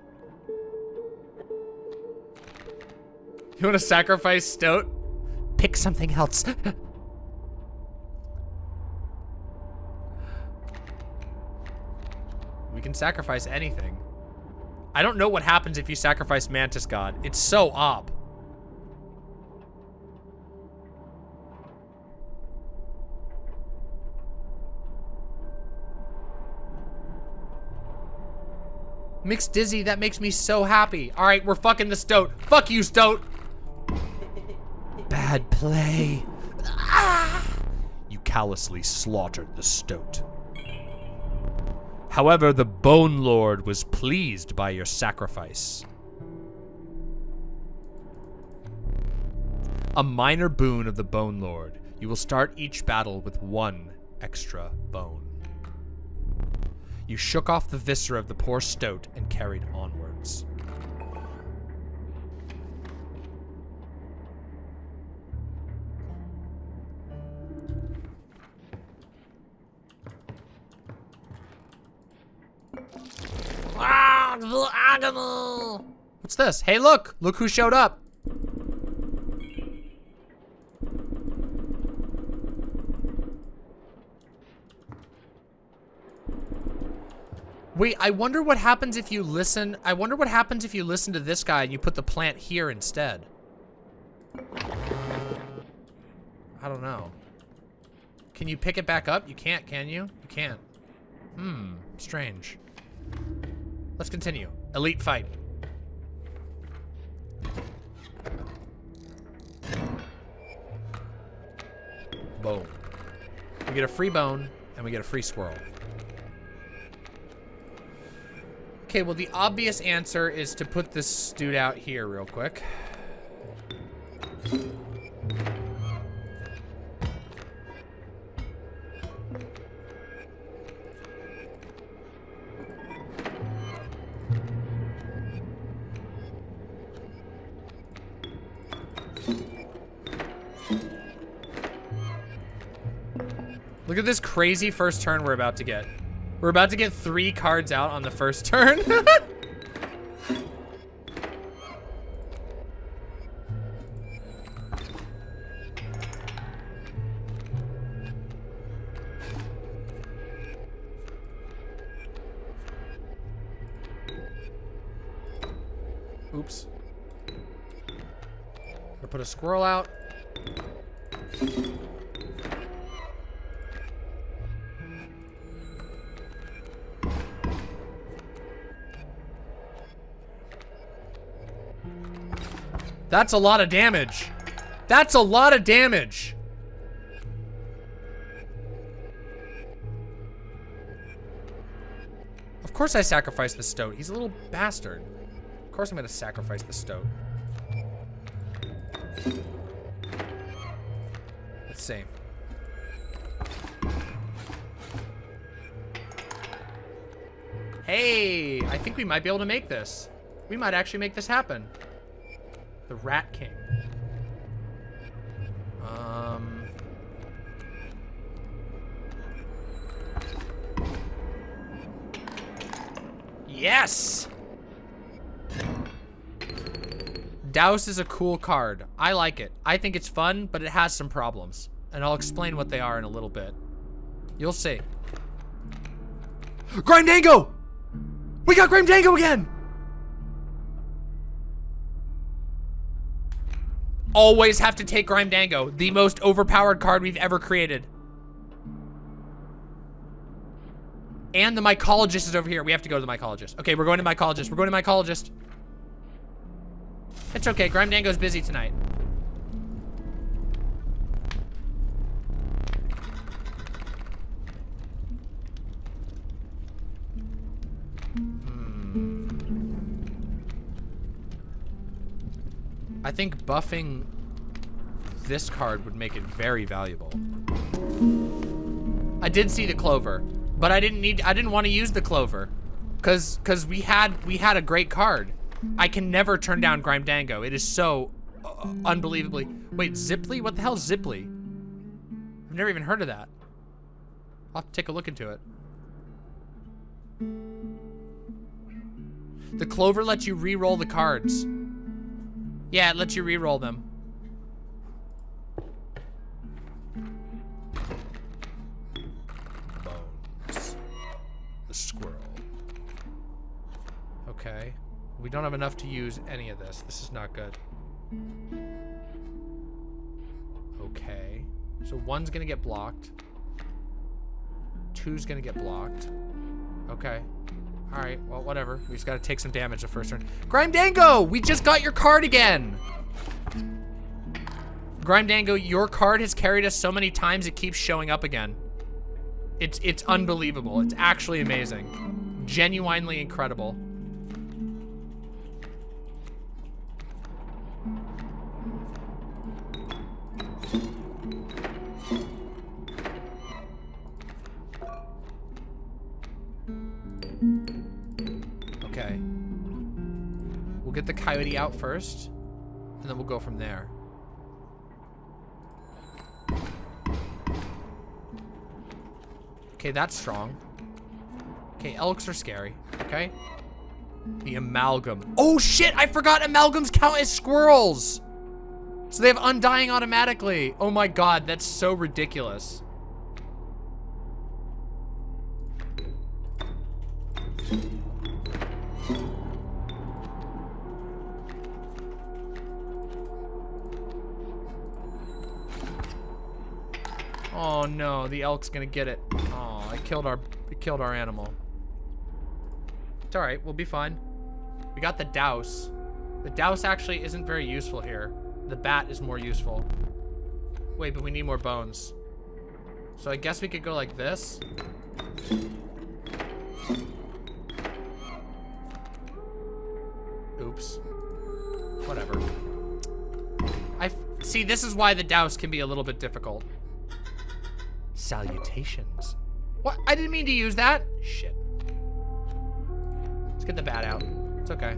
You want to sacrifice Stoat? Pick something else. we can sacrifice anything. I don't know what happens if you sacrifice Mantis God. It's so op. Mixed Dizzy, that makes me so happy. All right, we're fucking the Stoat. Fuck you, Stoat. Bad play. Ah! You callously slaughtered the Stoat. However, the Bone Lord was pleased by your sacrifice. A minor boon of the Bone Lord. You will start each battle with one extra bone. You shook off the viscera of the poor stoat and carried onwards. What's this? Hey, look. Look who showed up. Wait, I wonder what happens if you listen. I wonder what happens if you listen to this guy and you put the plant here instead. I don't know. Can you pick it back up? You can't, can you? You can't. Hmm, strange. Let's continue. Elite fight. Boom. We get a free bone, and we get a free squirrel. Okay, well, the obvious answer is to put this dude out here real quick. This crazy first turn we're about to get. We're about to get three cards out on the first turn. That's a lot of damage. That's a lot of damage. Of course I sacrificed the stoat. He's a little bastard. Of course I'm gonna sacrifice the stoat. Let's see. Hey, I think we might be able to make this. We might actually make this happen. The Rat King. Um. Yes! Daus is a cool card. I like it. I think it's fun, but it has some problems. And I'll explain what they are in a little bit. You'll see. Grimdango! We got Grimdango again! Always have to take Grimdango, the most overpowered card we've ever created. And the mycologist is over here. We have to go to the mycologist. Okay, we're going to mycologist. We're going to mycologist. It's okay. Grimdango's busy tonight. I think buffing this card would make it very valuable. I did see the clover, but I didn't need I didn't want to use the clover cuz cuz we had we had a great card. I can never turn down Grimdango. It is so uh, unbelievably. Wait, Ziply? What the hell is Ziply? I've never even heard of that. I'll have to take a look into it. The clover lets you re-roll the cards. Yeah, it lets you re-roll them. Bones. The squirrel. Okay. We don't have enough to use any of this. This is not good. Okay. So one's gonna get blocked. Two's gonna get blocked. Okay. Alright, well, whatever. We just gotta take some damage the first turn. Grimdango! We just got your card again! Grimdango, your card has carried us so many times it keeps showing up again. It's it's unbelievable. It's actually amazing. Genuinely incredible. Get the coyote out first, and then we'll go from there. Okay, that's strong. Okay, elks are scary. Okay. The amalgam. Oh shit, I forgot amalgams count as squirrels. So they have undying automatically. Oh my god, that's so ridiculous. Oh no, the elk's gonna get it. Oh, I killed our, I killed our animal. It's all right, we'll be fine. We got the Daus. The Daus actually isn't very useful here. The bat is more useful. Wait, but we need more bones. So I guess we could go like this. Oops. Whatever. I see. This is why the Daus can be a little bit difficult. Salutations. What? I didn't mean to use that. Shit. Let's get the bat out. It's okay.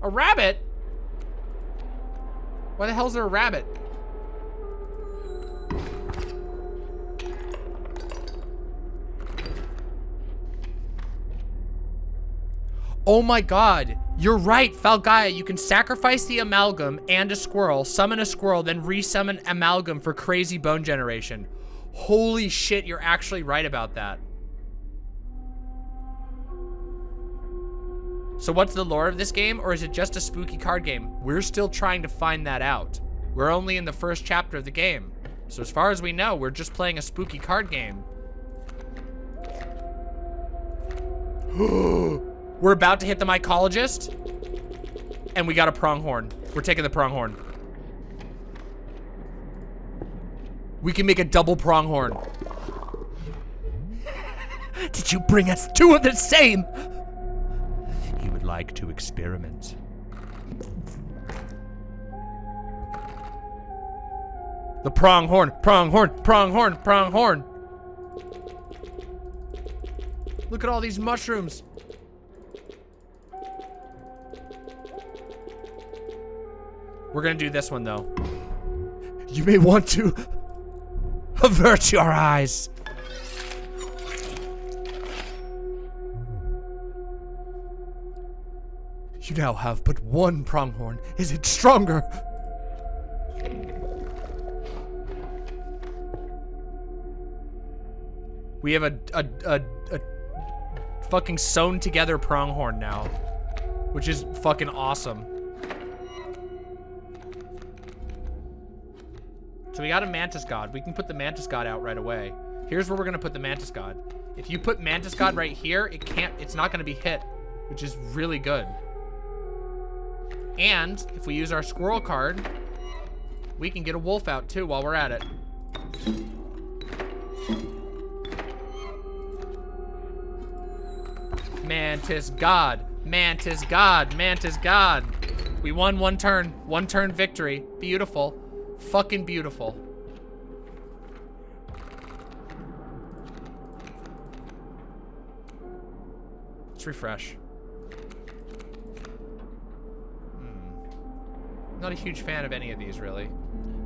A rabbit? Why the hell is there a rabbit? Oh my god. You're right, Falgaia. You can sacrifice the amalgam and a squirrel, summon a squirrel, then resummon amalgam for crazy bone generation. Holy shit, you're actually right about that. So what's the lore of this game, or is it just a spooky card game? We're still trying to find that out. We're only in the first chapter of the game. So as far as we know, we're just playing a spooky card game. we're about to hit the mycologist, and we got a pronghorn. We're taking the pronghorn. We can make a double pronghorn. Did you bring us two of the same? He would like to experiment. The pronghorn, pronghorn, pronghorn, pronghorn. Look at all these mushrooms. We're gonna do this one though. You may want to avert your eyes. You now have but one pronghorn. Is it stronger? We have a, a, a, a fucking sewn together pronghorn now, which is fucking awesome. So we got a mantis god. We can put the mantis god out right away. Here's where we're gonna put the mantis god. If you put mantis god right here, it can't, it's not gonna be hit, which is really good. And if we use our squirrel card, we can get a wolf out too while we're at it. Mantis God. Mantis God. Mantis God. We won one turn. One turn victory. Beautiful. Fucking beautiful. Let's refresh. Hmm. Not a huge fan of any of these, really.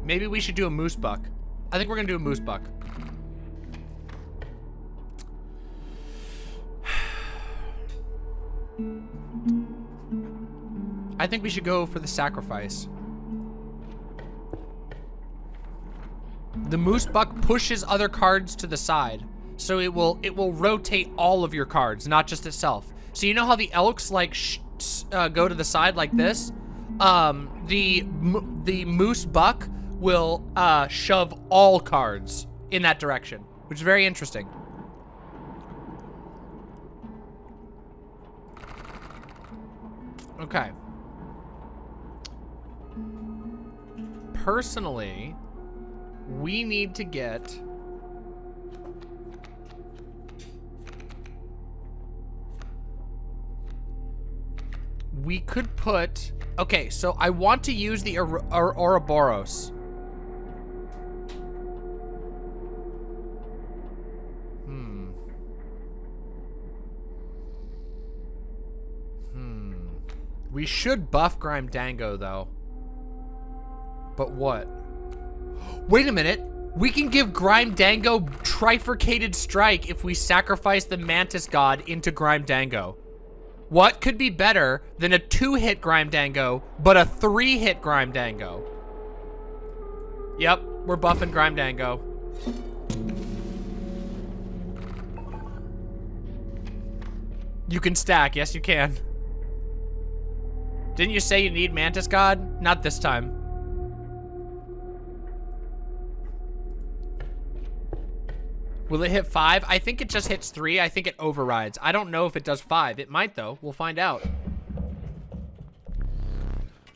Maybe we should do a moose buck. I think we're gonna do a moose buck. I think we should go for the sacrifice. The moose buck pushes other cards to the side. So it will it will rotate all of your cards, not just itself. So you know how the elks like uh, go to the side like this? Um, the the moose buck will uh, shove all cards in that direction, which is very interesting. Okay. Personally, we need to get... we could put... Okay, so I want to use the Or Or Ouroboros. Hmm. Hmm. We should buff Grimdango, though. But what? Wait a minute. We can give Grimdango trifurcated strike if we sacrifice the Mantis God into Grimdango. What could be better than a two-hit Grimdango, but a three-hit Grimdango? Yep, we're buffing Grimdango. You can stack, yes you can. Didn't you say you need Mantis God? Not this time. Will it hit five? I think it just hits three. I think it overrides. I don't know if it does five. It might, though. We'll find out.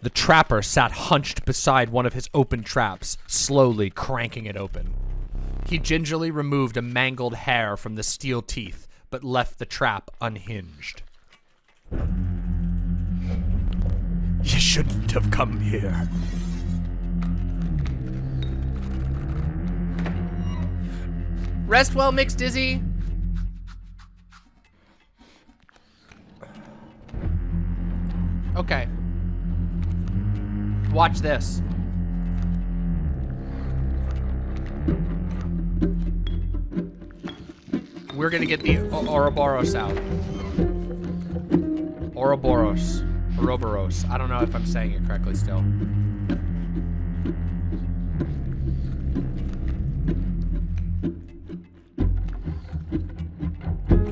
The trapper sat hunched beside one of his open traps, slowly cranking it open. He gingerly removed a mangled hare from the steel teeth, but left the trap unhinged. You shouldn't have come here. Rest well, Mixed Dizzy. Okay. Watch this. We're gonna get the o Ouroboros out. Ouroboros. Ouroboros. I don't know if I'm saying it correctly still.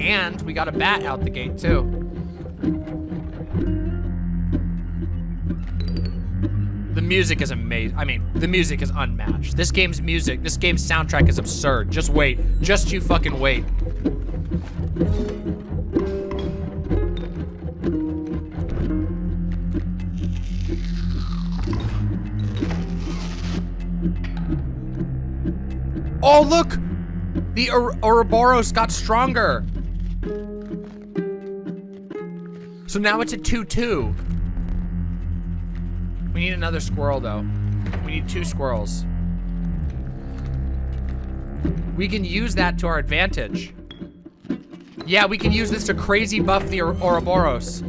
And we got a bat out the gate too. The music is amazing. I mean, the music is unmatched. This game's music, this game's soundtrack is absurd. Just wait. Just you fucking wait. Oh, look! The Ouroboros got stronger. So now it's a 2-2. We need another squirrel, though. We need two squirrels. We can use that to our advantage. Yeah, we can use this to crazy buff the Ouroboros.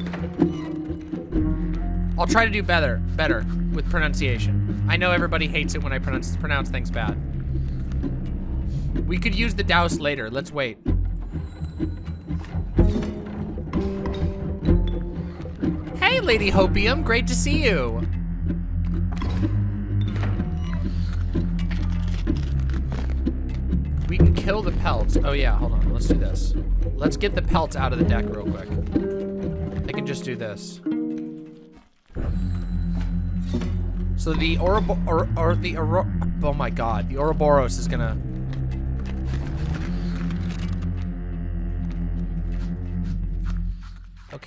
I'll try to do better, better with pronunciation. I know everybody hates it when I pronounce, pronounce things bad. We could use the Daus later. Let's wait. Lady Hopium. Great to see you. We can kill the pelts. Oh, yeah. Hold on. Let's do this. Let's get the pelts out of the deck real quick. I can just do this. So the Orobo or, or the oh my god, the Ouroboros is gonna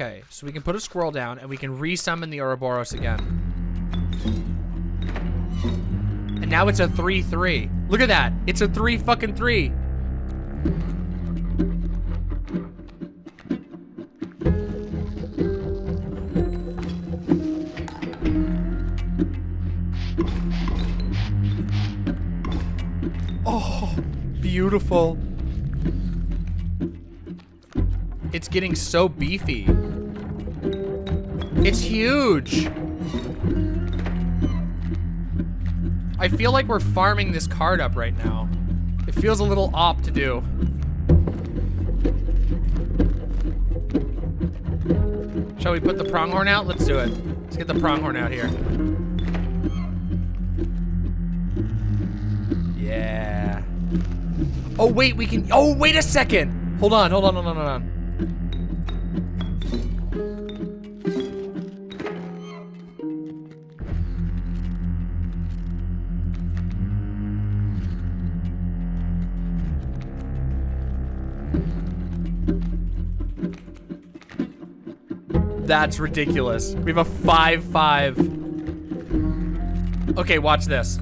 Okay, so we can put a squirrel down and we can resummon the Ouroboros again. And now it's a 3-3. Look at that. It's a 3 fucking 3. Oh, beautiful. It's getting so beefy. It's huge. I feel like we're farming this card up right now. It feels a little op to do. Shall we put the pronghorn out? Let's do it. Let's get the pronghorn out here. Yeah. Oh, wait, we can... Oh, wait a second. Hold on, hold on, hold on, hold on. That's ridiculous. We have a 5-5. Okay, watch this.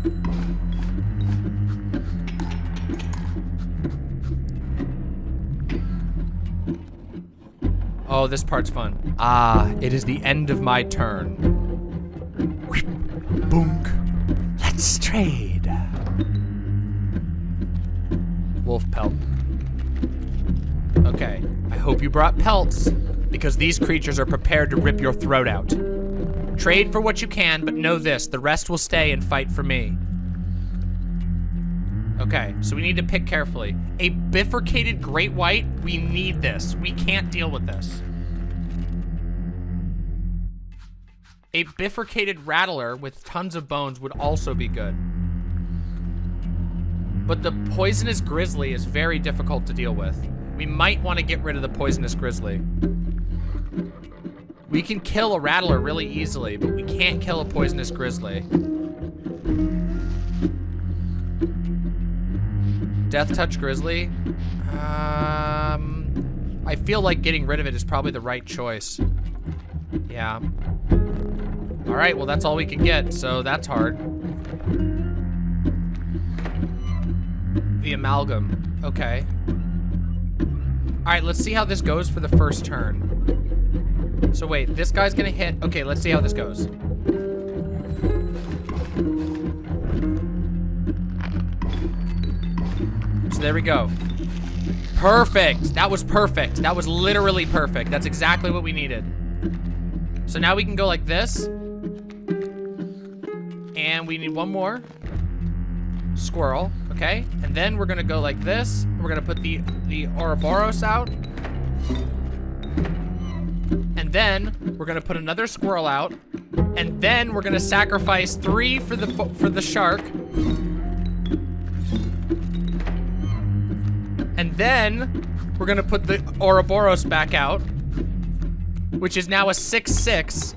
Oh, this part's fun. Ah, it is the end of my turn. Boonk. Let's trade. Wolf pelt. Okay, I hope you brought pelts, because these creatures are prepared to rip your throat out. Trade for what you can, but know this, the rest will stay and fight for me. Okay, so we need to pick carefully. A bifurcated great white, we need this. We can't deal with this. A bifurcated rattler with tons of bones would also be good. But the poisonous grizzly is very difficult to deal with. We might want to get rid of the poisonous grizzly. We can kill a rattler really easily, but we can't kill a poisonous grizzly. Death Touch Grizzly. Um, I feel like getting rid of it is probably the right choice. Yeah. All right, well, that's all we can get, so that's hard. The amalgam. Okay. All right, let's see how this goes for the first turn. So wait, this guy's gonna hit. Okay, let's see how this goes. So there we go. Perfect. That was perfect. That was literally perfect. That's exactly what we needed. So now we can go like this. And we need one more. Squirrel, okay? And then we're gonna go like this. We're gonna put the, the Ouroboros out. Then we're gonna put another squirrel out. And then we're gonna sacrifice three for the for the shark. And then we're gonna put the Ouroboros back out, which is now a 6-6.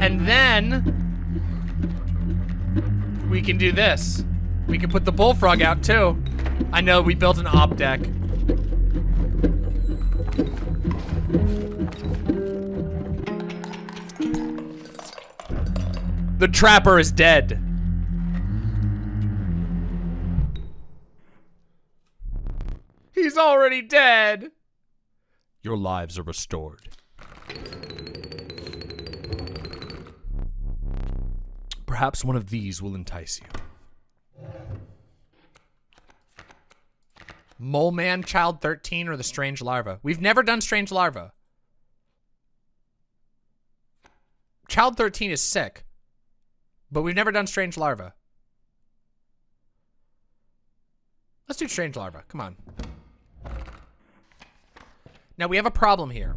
And then we can do this. We can put the bullfrog out too. I know we built an op deck. The trapper is dead. He's already dead. Your lives are restored. Perhaps one of these will entice you. Mole Man, Child 13, or the Strange Larva? We've never done Strange Larva. Child 13 is sick, but we've never done Strange Larva. Let's do Strange Larva. Come on. Now, we have a problem here.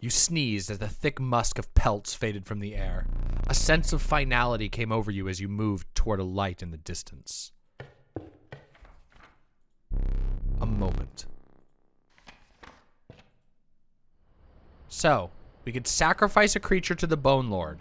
You sneezed as the thick musk of pelts faded from the air. A sense of finality came over you as you moved toward a light in the distance. A moment. So, we could sacrifice a creature to the Bone Lord.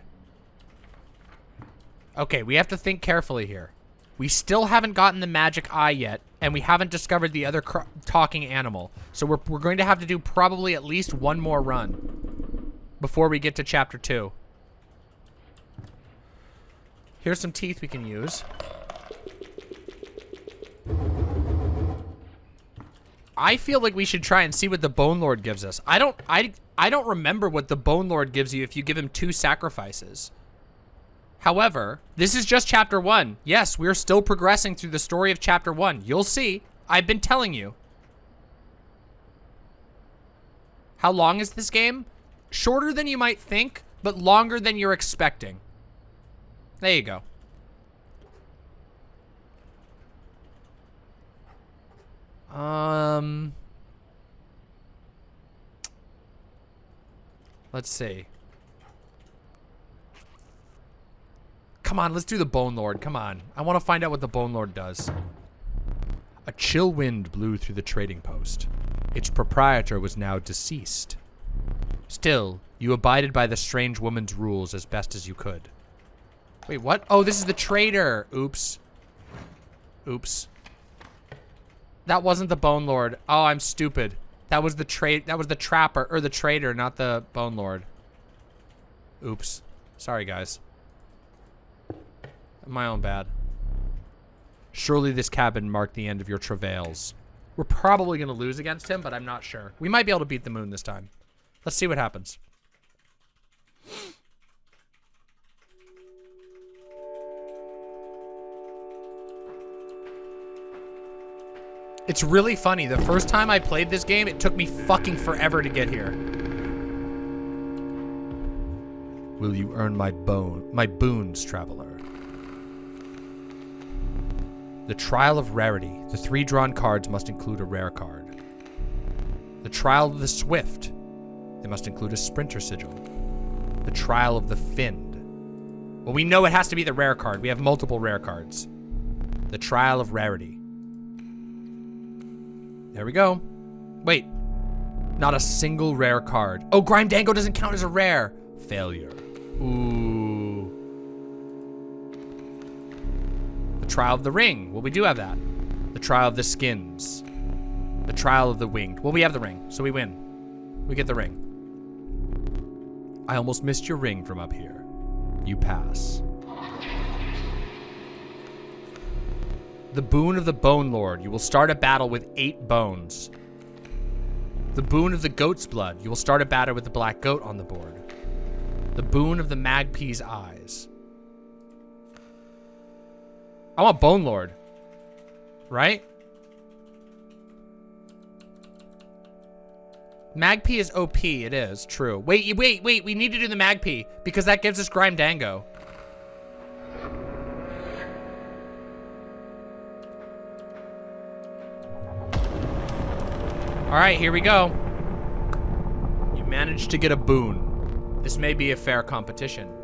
Okay, we have to think carefully here. We still haven't gotten the magic eye yet, and we haven't discovered the other talking animal. So we're, we're going to have to do probably at least one more run before we get to chapter two. Here's some teeth we can use. I feel like we should try and see what the Bone Lord gives us. I don't I I don't remember what the Bone Lord gives you if you give him two sacrifices. However, this is just chapter one. Yes, we're still progressing through the story of chapter one. You'll see. I've been telling you. How long is this game? Shorter than you might think, but longer than you're expecting. There you go. Um... Let's see. Come on, let's do the Bone Lord. Come on. I want to find out what the Bone Lord does. A chill wind blew through the trading post. Its proprietor was now deceased. Still, you abided by the strange woman's rules as best as you could. Wait, what? Oh, this is the trader. Oops. Oops. That wasn't the Bone Lord. Oh, I'm stupid. That was the trade. That was the trapper or the trader, not the Bone Lord. Oops. Sorry, guys. My own bad. Surely this cabin marked the end of your travails. We're probably going to lose against him, but I'm not sure. We might be able to beat the moon this time. Let's see what happens. It's really funny. The first time I played this game, it took me fucking forever to get here. Will you earn my bone, my boons, traveler? The Trial of Rarity. The three drawn cards must include a rare card. The Trial of the Swift. They must include a Sprinter Sigil. The Trial of the Finned. Well, we know it has to be the rare card. We have multiple rare cards. The Trial of Rarity. There we go. Wait. Not a single rare card. Oh, Grimdango doesn't count as a rare. Failure. Ooh. Trial of the Ring. Well, we do have that. The Trial of the Skins. The Trial of the Winged. Well, we have the ring, so we win. We get the ring. I almost missed your ring from up here. You pass. The Boon of the Bone Lord. You will start a battle with eight bones. The Boon of the Goat's Blood. You will start a battle with the Black Goat on the board. The Boon of the Magpie's Eyes. I want Bone Lord. Right? Magpie is OP. It is. True. Wait, wait, wait. We need to do the Magpie because that gives us Grimdango. All right, here we go. You managed to get a boon. This may be a fair competition.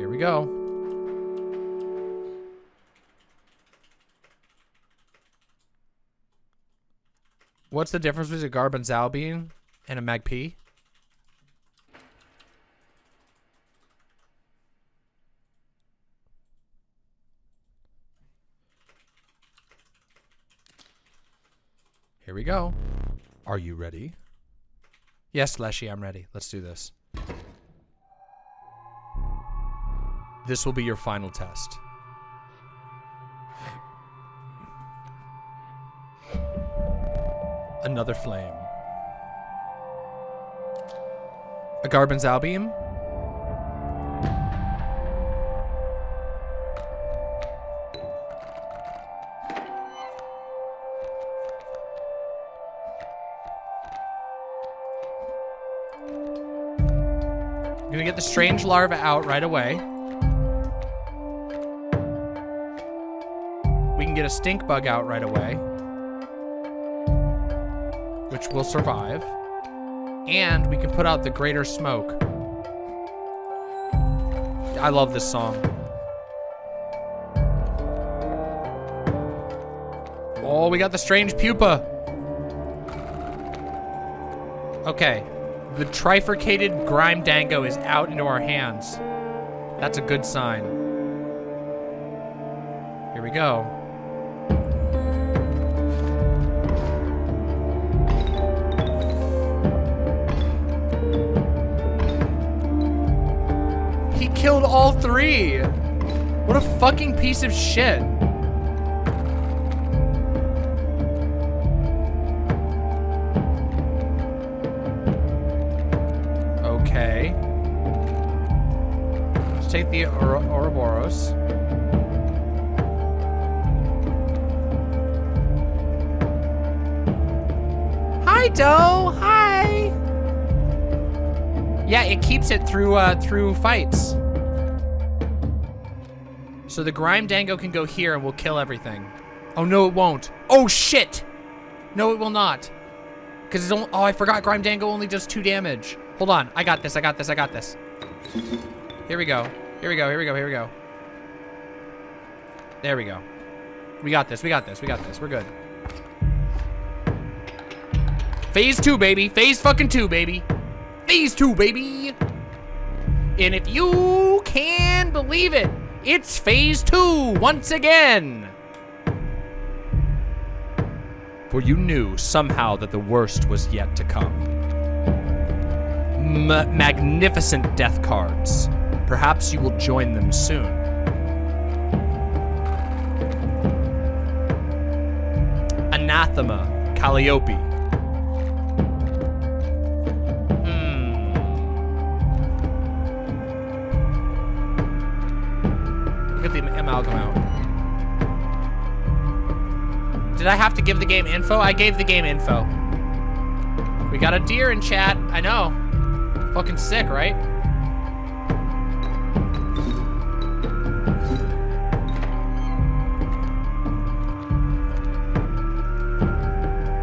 Here we go. What's the difference between a Garbran's Albion and a Magpie? Here we go. Are you ready? Yes, Leshy, I'm ready. Let's do this. This will be your final test. Another flame. A Garbran's Albion? I'm gonna get the strange larva out right away. Get a stink bug out right away. Which will survive. And we can put out the greater smoke. I love this song. Oh, we got the strange pupa. Okay. The trifurcated Grimdango is out into our hands. That's a good sign. Here we go. Killed all three. What a fucking piece of shit. Okay. Let's take the Oro Ouroboros. Hi, Doe. Hi. Yeah, it keeps it through uh, through fights. So the Grimdango can go here and we'll kill everything. Oh, no, it won't. Oh, shit. No, it will not. Because it's only... Oh, I forgot Grimdango only does two damage. Hold on. I got this. I got this. I got this. Here we go. Here we go. Here we go. Here we go. There we go. We got this. We got this. We got this. We're good. Phase two, baby. Phase fucking two, baby. Phase two, baby. And if you can believe it, it's phase two once again. For you knew somehow that the worst was yet to come. M magnificent death cards. Perhaps you will join them soon. Anathema, Calliope. Out. Did I have to give the game info? I gave the game info. We got a deer in chat. I know. Fucking sick, right?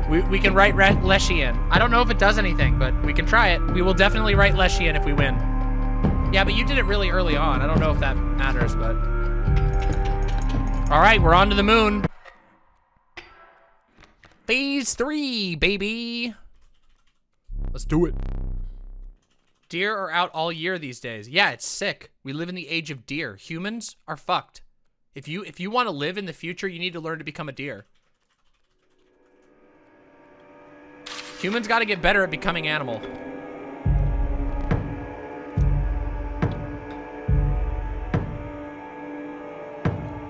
We, we can write Leshian. I don't know if it does anything, but we can try it. We will definitely write Leshian if we win. Yeah, but you did it really early on. I don't know if that matters, but... All right, we're on to the moon. Phase three, baby. Let's do it. Deer are out all year these days. Yeah, it's sick. We live in the age of deer. Humans are fucked. If you if you want to live in the future, you need to learn to become a deer. Humans got to get better at becoming animal.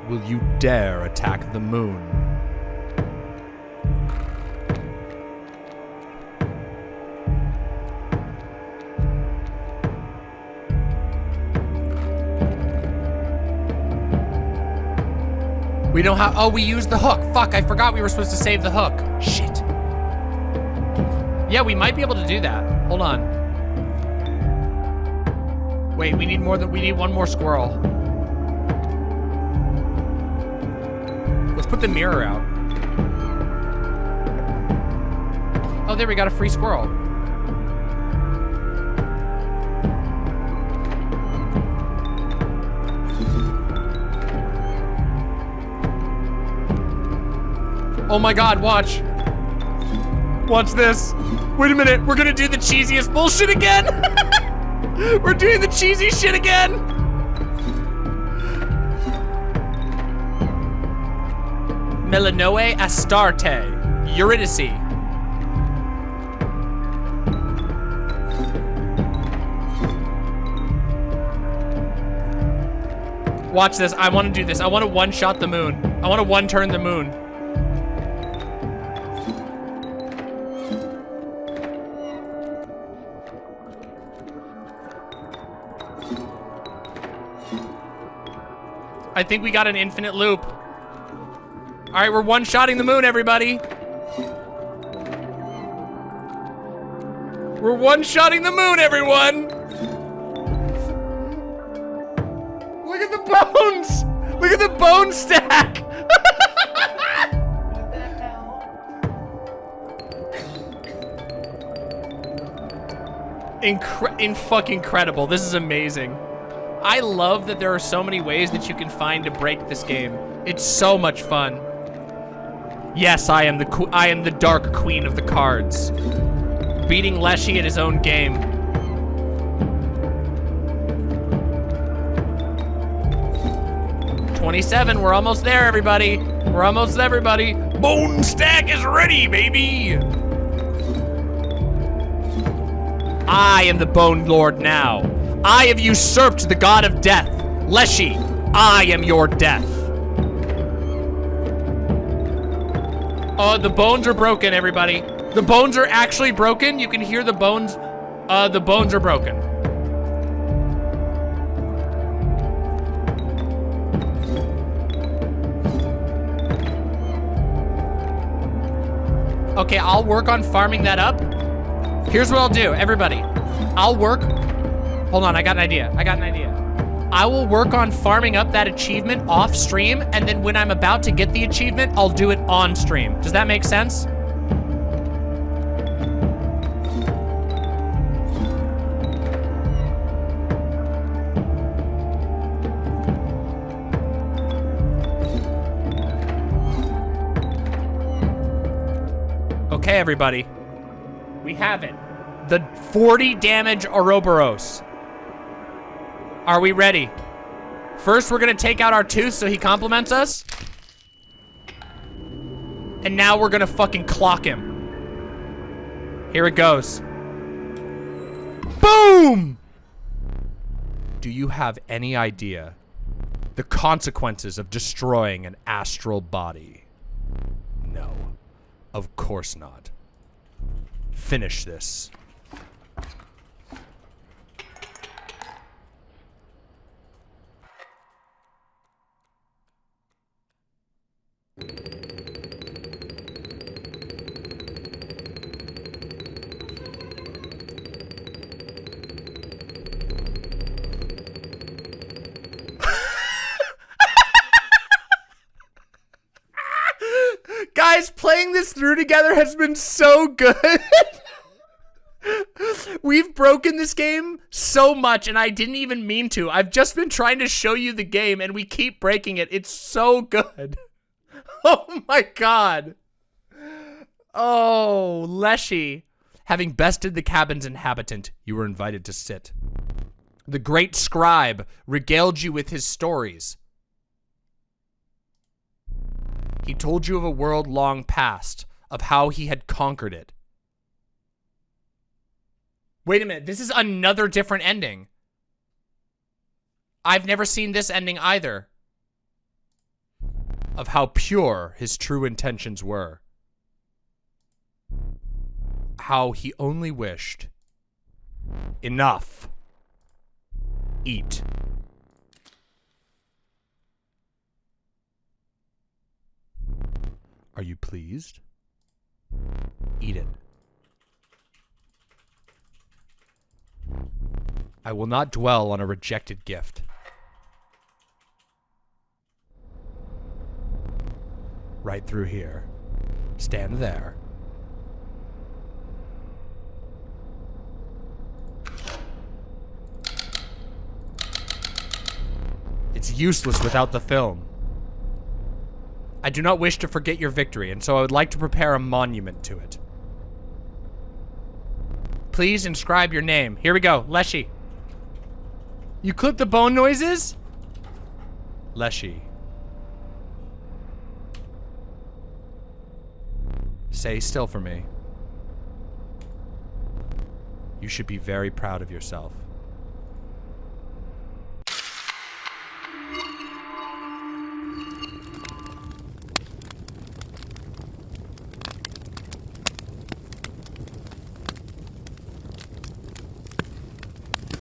Will you dare attack the moon? We don't have. Oh, we used the hook. Fuck! I forgot we were supposed to save the hook. Shit. Yeah, we might be able to do that. Hold on. Wait, we need more than we need one more squirrel. Let's put the mirror out. Oh, there we got a free squirrel. Oh my god, watch. Watch this. Wait a minute, we're gonna do the cheesiest bullshit again. we're doing the cheesy shit again. Melanoe astarte, Eurydice. Watch this. I want to do this. I want to one-shot the moon. I want to one-turn the moon. I think we got an infinite loop. All right, we're one-shotting the moon, everybody. We're one-shotting the moon, everyone. Look at the bones. Look at the bone stack. Incre in fucking incredible. This is amazing. I love that there are so many ways that you can find to break this game. It's so much fun. Yes, I am the I am the dark queen of the cards. Beating Leshy at his own game. Twenty-seven. We're almost there, everybody. We're almost there, everybody. Bone stack is ready, baby. I am the Bone Lord now. I have usurped the god of death. Leshy, I am your death. Uh, the bones are broken, everybody. The bones are actually broken. You can hear the bones. Uh, the bones are broken. Okay, I'll work on farming that up. Here's what I'll do, everybody. I'll work. Hold on, I got an idea. I got an idea. I will work on farming up that achievement off stream, and then when I'm about to get the achievement, I'll do it on stream. Does that make sense? Okay, everybody. We have it. The 40 damage Ouroboros. Are we ready? First, we're gonna take out our tooth so he compliments us. And now we're gonna fucking clock him. Here it goes. Boom! Do you have any idea the consequences of destroying an astral body? No. Of course not. Finish this. This through together has been so good. We've broken this game so much, and I didn't even mean to. I've just been trying to show you the game, and we keep breaking it. It's so good. Oh my god. Oh, Leshy. Having bested the cabin's inhabitant, you were invited to sit. The great scribe regaled you with his stories. He told you of a world long past, of how he had conquered it. Wait a minute, this is another different ending. I've never seen this ending either. Of how pure his true intentions were. How he only wished. Enough. Eat. Are you pleased? Eat it. I will not dwell on a rejected gift. Right through here. Stand there. It's useless without the film. I do not wish to forget your victory, and so I would like to prepare a monument to it. Please inscribe your name. Here we go, Leshy. You clip the bone noises? Leshy. Stay still for me. You should be very proud of yourself.